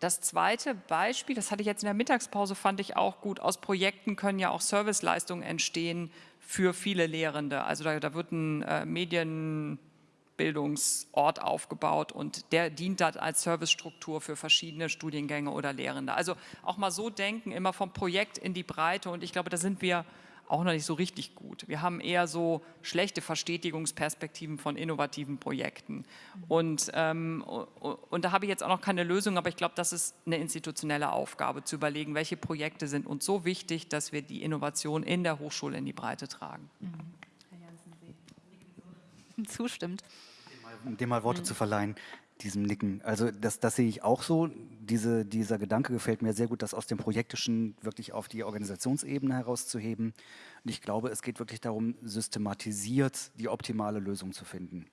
das zweite Beispiel, das hatte ich jetzt in der Mittagspause, fand ich auch gut. Aus Projekten können ja auch Serviceleistungen entstehen für viele Lehrende. Also da, da wird ein äh, Medienbildungsort aufgebaut und der dient dann als Servicestruktur für verschiedene Studiengänge oder Lehrende. Also auch mal so denken, immer vom Projekt in die Breite und ich glaube, da sind wir auch noch nicht so richtig gut. Wir haben eher so schlechte Verstetigungsperspektiven von innovativen Projekten. Und, ähm, und da habe ich jetzt auch noch keine Lösung, aber ich glaube, das ist eine institutionelle Aufgabe, zu überlegen, welche Projekte sind uns so wichtig, dass wir die Innovation in der Hochschule in die Breite tragen. Mhm. Herr Jansen, Sie zustimmt. Dem mal Worte mhm. zu verleihen diesem Nicken. Also das, das sehe ich auch so. Diese, dieser Gedanke gefällt mir sehr gut, das aus dem Projektischen wirklich auf die Organisationsebene herauszuheben. Und ich glaube, es geht wirklich darum, systematisiert die optimale Lösung zu finden.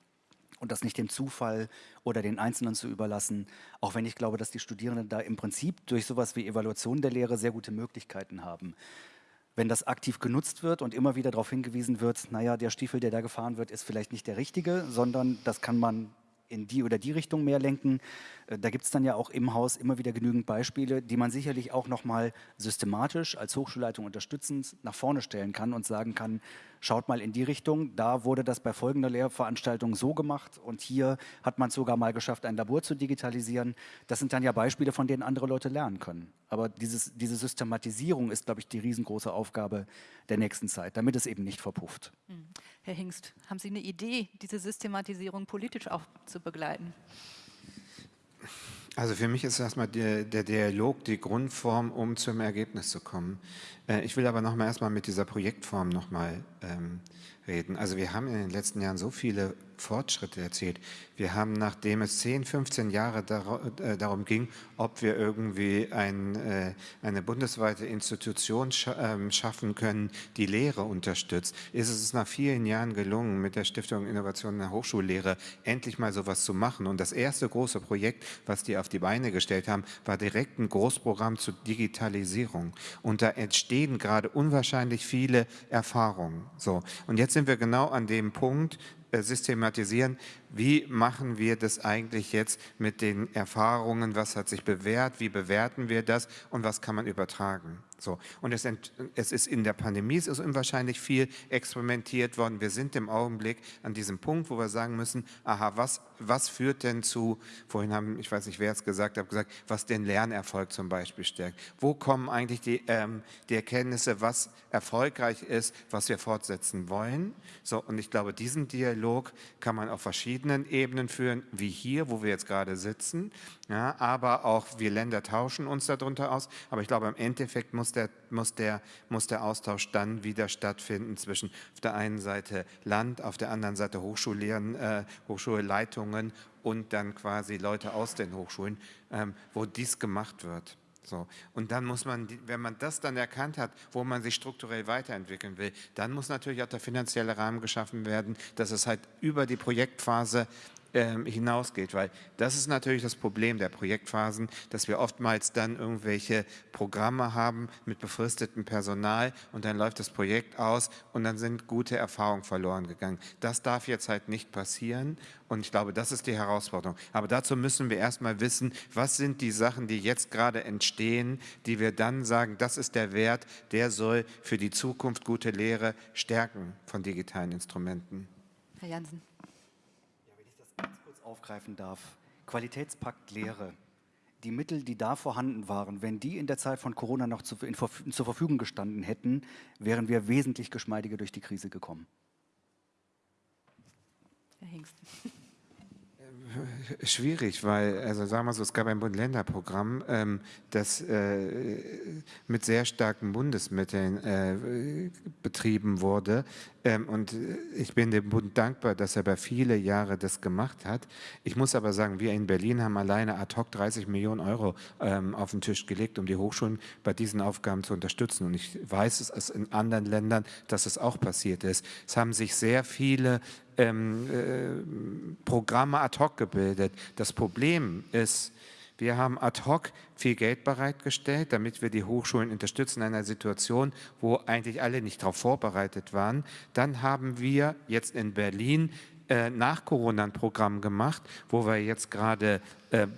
Und das nicht dem Zufall oder den Einzelnen zu überlassen, auch wenn ich glaube, dass die Studierenden da im Prinzip durch sowas wie Evaluation der Lehre sehr gute Möglichkeiten haben wenn das aktiv genutzt wird und immer wieder darauf hingewiesen wird, naja, der Stiefel, der da gefahren wird, ist vielleicht nicht der richtige, sondern das kann man in die oder die Richtung mehr lenken. Äh, da gibt es dann ja auch im Haus immer wieder genügend Beispiele, die man sicherlich auch nochmal systematisch als Hochschulleitung unterstützend nach vorne stellen kann und sagen kann, schaut mal in die Richtung, da wurde das bei folgender Lehrveranstaltung so gemacht und hier hat man es sogar mal geschafft, ein Labor zu digitalisieren. Das sind dann ja Beispiele, von denen andere Leute lernen können. Aber dieses, diese Systematisierung ist, glaube ich, die riesengroße Aufgabe der nächsten Zeit, damit es eben nicht verpufft. Hm. Herr Hingst, haben Sie eine Idee, diese Systematisierung politisch auch zu begleiten? Also für mich ist erstmal der, der, Dialog die Grundform, um zum Ergebnis zu kommen. Äh, ich will aber noch mal erstmal mit dieser Projektform noch mal ähm, reden. Also wir haben in den letzten Jahren so viele Fortschritte erzielt. Wir haben, nachdem es 10, 15 Jahre äh, darum ging, ob wir irgendwie ein, äh, eine bundesweite Institution ähm, schaffen können, die Lehre unterstützt, ist es nach vielen Jahren gelungen, mit der Stiftung Innovation in der Hochschullehre endlich mal sowas zu machen. Und das erste große Projekt, was die auf die Beine gestellt haben, war direkt ein Großprogramm zur Digitalisierung. Und da entstehen gerade unwahrscheinlich viele Erfahrungen. So. Und jetzt sind wir genau an dem Punkt, systematisieren, wie machen wir das eigentlich jetzt mit den Erfahrungen, was hat sich bewährt, wie bewerten wir das? Und was kann man übertragen. So. Und es, es, ist in der Pandemie es ist unwahrscheinlich viel experimentiert worden. Wir sind im Augenblick an diesem Punkt, wo wir sagen müssen, aha, was, was führt denn zu, vorhin haben, ich weiß nicht, wer es gesagt hat, gesagt, was den Lernerfolg zum Beispiel stärkt. Wo kommen eigentlich die, ähm, die Erkenntnisse, was erfolgreich ist, was wir fortsetzen wollen? So, und ich glaube, diesen Dialog kann man auf verschiedenen Ebenen führen, wie hier, wo wir jetzt gerade sitzen. Ja, aber auch wir Länder tauschen uns darunter aus. Aber ich glaube, im Endeffekt muss der, muss, der, muss der Austausch dann wieder stattfinden zwischen auf der einen Seite Land, auf der anderen Seite Hochschullehren, äh, Hochschulleitungen und dann quasi Leute aus den Hochschulen, ähm, wo dies gemacht wird. So. Und dann muss man, wenn man das dann erkannt hat, wo man sich strukturell weiterentwickeln will, dann muss natürlich auch der finanzielle Rahmen geschaffen werden, dass es halt über die Projektphase hinausgeht, weil das ist natürlich das Problem der Projektphasen, dass wir oftmals dann irgendwelche Programme haben mit befristetem Personal und dann läuft das Projekt aus und dann sind gute Erfahrungen verloren gegangen. Das darf jetzt halt nicht passieren und ich glaube, das ist die Herausforderung. Aber dazu müssen wir erstmal wissen, was sind die Sachen, die jetzt gerade entstehen, die wir dann sagen, das ist der Wert, der soll für die Zukunft gute Lehre stärken von digitalen Instrumenten. Herr Jansen aufgreifen darf. Qualitätspakt Lehre. Die Mittel, die da vorhanden waren, wenn die in der Zeit von Corona noch zu, in, zur Verfügung gestanden hätten, wären wir wesentlich geschmeidiger durch die Krise gekommen. Herr Hingst. Schwierig, weil, also sagen wir so, es gab ein Bund-Länder-Programm, ähm, das äh, mit sehr starken Bundesmitteln äh, betrieben wurde. Ähm, und ich bin dem Bund dankbar, dass er bei viele Jahre das gemacht hat. Ich muss aber sagen, wir in Berlin haben alleine ad hoc 30 Millionen Euro ähm, auf den Tisch gelegt, um die Hochschulen bei diesen Aufgaben zu unterstützen. Und ich weiß es in anderen Ländern, dass es auch passiert ist. Es haben sich sehr viele ähm, äh, Programme ad hoc gebildet. Das Problem ist, wir haben ad hoc viel Geld bereitgestellt, damit wir die Hochschulen unterstützen in einer Situation, wo eigentlich alle nicht darauf vorbereitet waren. Dann haben wir jetzt in Berlin äh, nach Corona ein Programm gemacht, wo wir jetzt gerade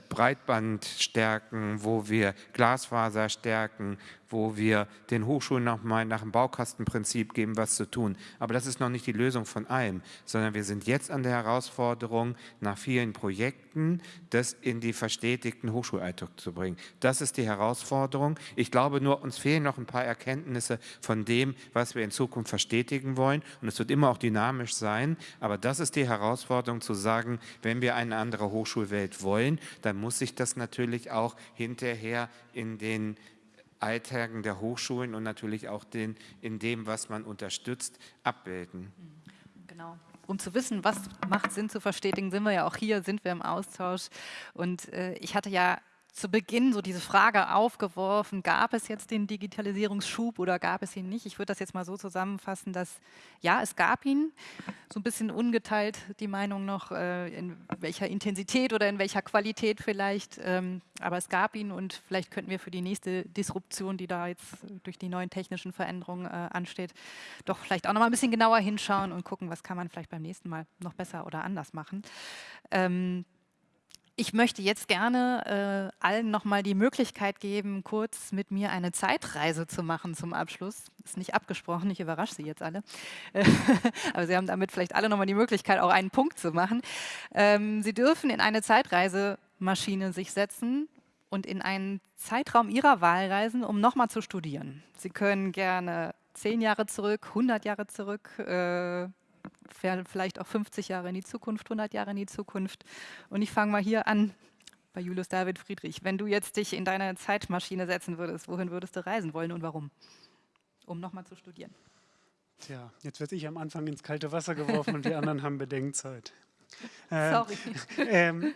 Breitband stärken, wo wir Glasfaser stärken, wo wir den Hochschulen nochmal nach dem Baukastenprinzip geben, was zu tun. Aber das ist noch nicht die Lösung von allem, sondern wir sind jetzt an der Herausforderung, nach vielen Projekten das in die verstetigten Hochschulalltag zu bringen. Das ist die Herausforderung. Ich glaube nur, uns fehlen noch ein paar Erkenntnisse von dem, was wir in Zukunft verstetigen wollen. Und es wird immer auch dynamisch sein. Aber das ist die Herausforderung zu sagen, wenn wir eine andere Hochschulwelt wollen, dann muss sich das natürlich auch hinterher in den Alltagen der Hochschulen und natürlich auch den, in dem, was man unterstützt, abbilden. Genau. Um zu wissen, was macht Sinn zu verstetigen, sind wir ja auch hier, sind wir im Austausch. Und äh, ich hatte ja zu Beginn so diese Frage aufgeworfen, gab es jetzt den Digitalisierungsschub oder gab es ihn nicht? Ich würde das jetzt mal so zusammenfassen, dass ja, es gab ihn, so ein bisschen ungeteilt die Meinung noch, äh, in welcher Intensität oder in welcher Qualität vielleicht, ähm, aber es gab ihn und vielleicht könnten wir für die nächste Disruption, die da jetzt durch die neuen technischen Veränderungen äh, ansteht, doch vielleicht auch noch mal ein bisschen genauer hinschauen und gucken, was kann man vielleicht beim nächsten Mal noch besser oder anders machen. Ich möchte jetzt gerne äh, allen nochmal die Möglichkeit geben, kurz mit mir eine Zeitreise zu machen zum Abschluss. Ist nicht abgesprochen, ich überrasche Sie jetzt alle. Aber Sie haben damit vielleicht alle nochmal die Möglichkeit, auch einen Punkt zu machen. Ähm, Sie dürfen in eine Zeitreisemaschine sich setzen und in einen Zeitraum Ihrer Wahl reisen, um nochmal zu studieren. Sie können gerne zehn Jahre zurück, 100 Jahre zurück, äh, vielleicht auch 50 Jahre in die Zukunft, 100 Jahre in die Zukunft. Und ich fange mal hier an bei Julius David Friedrich. Wenn du jetzt dich in deine Zeitmaschine setzen würdest, wohin würdest du reisen wollen und warum? Um nochmal zu studieren. Tja, jetzt werde ich am Anfang ins kalte Wasser geworfen und die anderen haben Bedenkzeit. Ähm, Sorry. Ähm,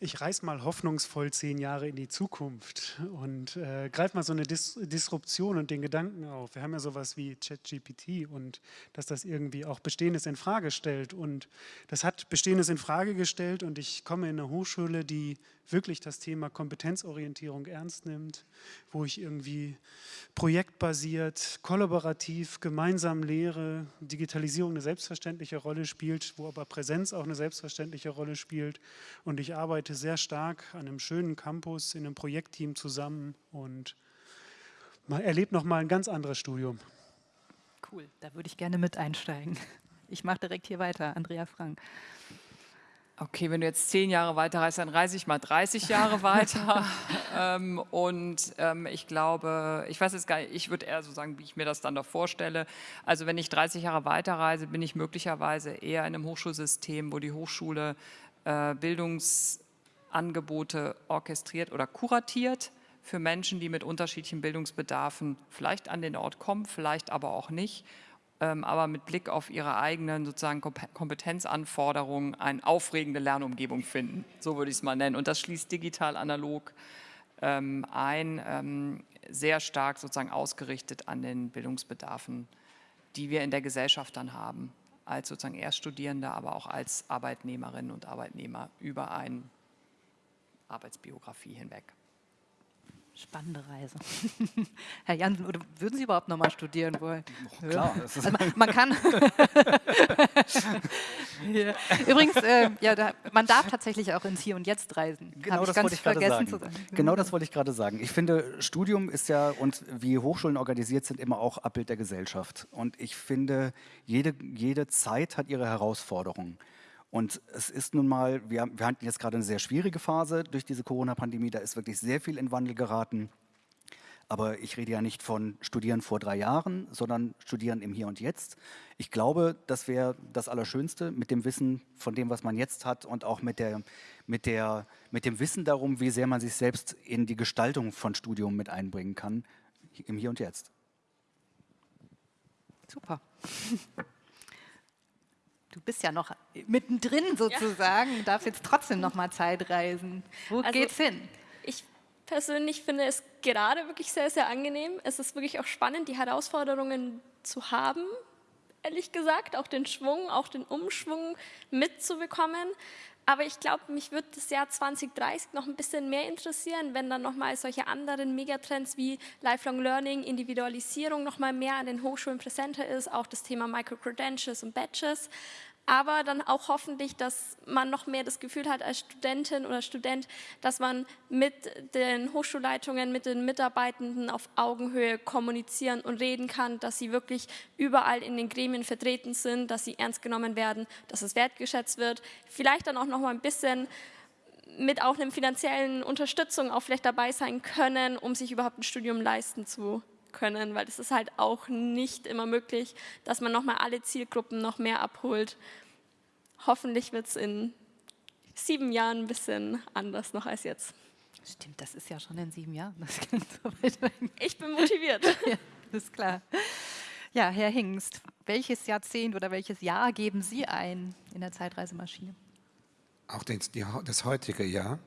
ich reise mal hoffnungsvoll zehn Jahre in die Zukunft und äh, greife mal so eine Dis Disruption und den Gedanken auf. Wir haben ja sowas wie ChatGPT und dass das irgendwie auch Bestehendes in Frage stellt. Und das hat Bestehendes in Frage gestellt und ich komme in eine Hochschule, die wirklich das Thema Kompetenzorientierung ernst nimmt, wo ich irgendwie projektbasiert, kollaborativ, gemeinsam Lehre, Digitalisierung eine selbstverständliche Rolle spielt, wo aber Präsenz auch eine selbstverständliche Rolle spielt. Und ich arbeite sehr stark an einem schönen Campus, in einem Projektteam zusammen und erlebe nochmal ein ganz anderes Studium. Cool, da würde ich gerne mit einsteigen. Ich mache direkt hier weiter, Andrea Frank. Okay, wenn du jetzt zehn Jahre weiterreist, dann reise ich mal 30 Jahre weiter. ähm, und ähm, ich glaube, ich weiß jetzt gar nicht, ich würde eher so sagen, wie ich mir das dann doch vorstelle. Also wenn ich 30 Jahre weiterreise, bin ich möglicherweise eher in einem Hochschulsystem, wo die Hochschule äh, Bildungsangebote orchestriert oder kuratiert für Menschen, die mit unterschiedlichen Bildungsbedarfen vielleicht an den Ort kommen, vielleicht aber auch nicht aber mit Blick auf ihre eigenen sozusagen Kompetenzanforderungen eine aufregende Lernumgebung finden. So würde ich es mal nennen. Und das schließt digital analog ähm, ein, ähm, sehr stark sozusagen ausgerichtet an den Bildungsbedarfen, die wir in der Gesellschaft dann haben, als sozusagen Erststudierende, aber auch als Arbeitnehmerinnen und Arbeitnehmer über eine Arbeitsbiografie hinweg. Spannende Reise. Herr Jansen, würden Sie überhaupt noch mal studieren wollen? Oh, klar. Also man, man, kann. ja. Übrigens, äh, ja, da, man darf tatsächlich auch ins Hier und Jetzt reisen. Genau das wollte ich gerade sagen. sagen. Genau das wollte ich gerade sagen. Ich finde, Studium ist ja und wie Hochschulen organisiert sind immer auch Abbild der Gesellschaft. Und ich finde, jede, jede Zeit hat ihre Herausforderungen. Und es ist nun mal, wir, wir hatten jetzt gerade eine sehr schwierige Phase durch diese Corona-Pandemie, da ist wirklich sehr viel in Wandel geraten. Aber ich rede ja nicht von Studieren vor drei Jahren, sondern Studieren im Hier und Jetzt. Ich glaube, das wäre das Allerschönste mit dem Wissen von dem, was man jetzt hat und auch mit, der, mit, der, mit dem Wissen darum, wie sehr man sich selbst in die Gestaltung von Studium mit einbringen kann, im Hier und Jetzt. Super. du bist ja noch mittendrin sozusagen, ja. darfst jetzt trotzdem noch mal Zeit reisen. Wo also, geht's hin? Ich persönlich finde es gerade wirklich sehr, sehr angenehm. Es ist wirklich auch spannend, die Herausforderungen zu haben, ehrlich gesagt, auch den Schwung, auch den Umschwung mitzubekommen. Aber ich glaube, mich würde das Jahr 2030 noch ein bisschen mehr interessieren, wenn dann nochmal solche anderen Megatrends wie Lifelong Learning, Individualisierung nochmal mehr an den Hochschulen präsenter ist, auch das Thema Micro-Credentials und Badges aber dann auch hoffentlich, dass man noch mehr das Gefühl hat als Studentin oder Student, dass man mit den Hochschulleitungen, mit den Mitarbeitenden auf Augenhöhe kommunizieren und reden kann, dass sie wirklich überall in den Gremien vertreten sind, dass sie ernst genommen werden, dass es wertgeschätzt wird. Vielleicht dann auch noch mal ein bisschen mit auch einer finanziellen Unterstützung auch vielleicht dabei sein können, um sich überhaupt ein Studium leisten zu können, weil es ist halt auch nicht immer möglich, dass man nochmal alle Zielgruppen noch mehr abholt. Hoffentlich wird es in sieben Jahren ein bisschen anders noch als jetzt. Stimmt, das ist ja schon in sieben Jahren. So ich bin motiviert. Ja, das ist klar. Ja, Herr Hingst, welches Jahrzehnt oder welches Jahr geben Sie ein in der Zeitreisemaschine? Auch das, heutige Jahr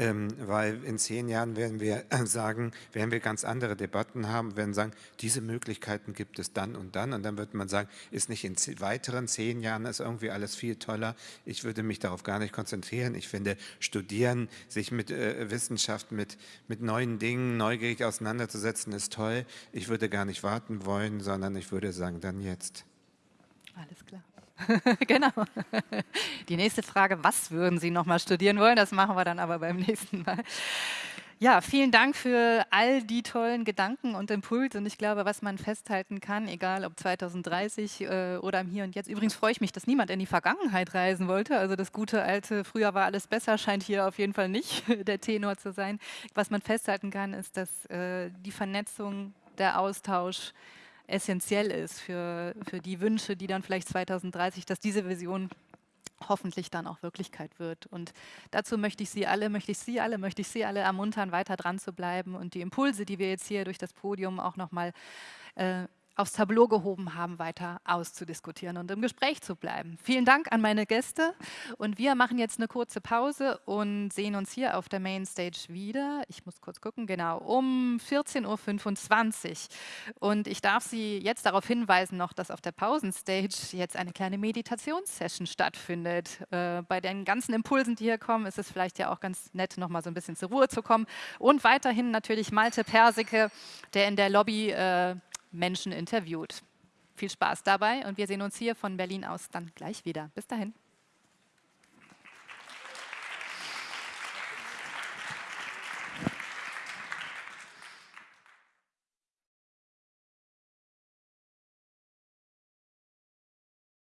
ähm, weil in zehn Jahren werden wir sagen, werden wir ganz andere Debatten haben, werden sagen, diese Möglichkeiten gibt es dann und dann und dann wird man sagen, ist nicht in weiteren zehn Jahren ist irgendwie alles viel toller. Ich würde mich darauf gar nicht konzentrieren. Ich finde, studieren, sich mit äh, Wissenschaft, mit, mit neuen Dingen neugierig auseinanderzusetzen, ist toll. Ich würde gar nicht warten wollen, sondern ich würde sagen, dann jetzt. Alles klar. genau. Die nächste Frage, was würden Sie noch mal studieren wollen? Das machen wir dann aber beim nächsten Mal. Ja, vielen Dank für all die tollen Gedanken und Impulse. Und ich glaube, was man festhalten kann, egal ob 2030 äh, oder im Hier und Jetzt. Übrigens freue ich mich, dass niemand in die Vergangenheit reisen wollte. Also das gute alte, früher war alles besser, scheint hier auf jeden Fall nicht der Tenor zu sein. Was man festhalten kann, ist, dass äh, die Vernetzung, der Austausch, essentiell ist für, für die Wünsche, die dann vielleicht 2030, dass diese Vision hoffentlich dann auch Wirklichkeit wird. Und dazu möchte ich Sie alle, möchte ich Sie alle, möchte ich Sie alle ermuntern, weiter dran zu bleiben und die Impulse, die wir jetzt hier durch das Podium auch nochmal äh, aufs Tableau gehoben haben, weiter auszudiskutieren und im Gespräch zu bleiben. Vielen Dank an meine Gäste und wir machen jetzt eine kurze Pause und sehen uns hier auf der Mainstage wieder. Ich muss kurz gucken, genau, um 14.25 Uhr. Und ich darf Sie jetzt darauf hinweisen noch, dass auf der Pausenstage jetzt eine kleine Meditationssession stattfindet. Äh, bei den ganzen Impulsen, die hier kommen, ist es vielleicht ja auch ganz nett, noch mal so ein bisschen zur Ruhe zu kommen. Und weiterhin natürlich Malte Persike, der in der Lobby äh, Menschen interviewt. Viel Spaß dabei und wir sehen uns hier von Berlin aus dann gleich wieder. Bis dahin.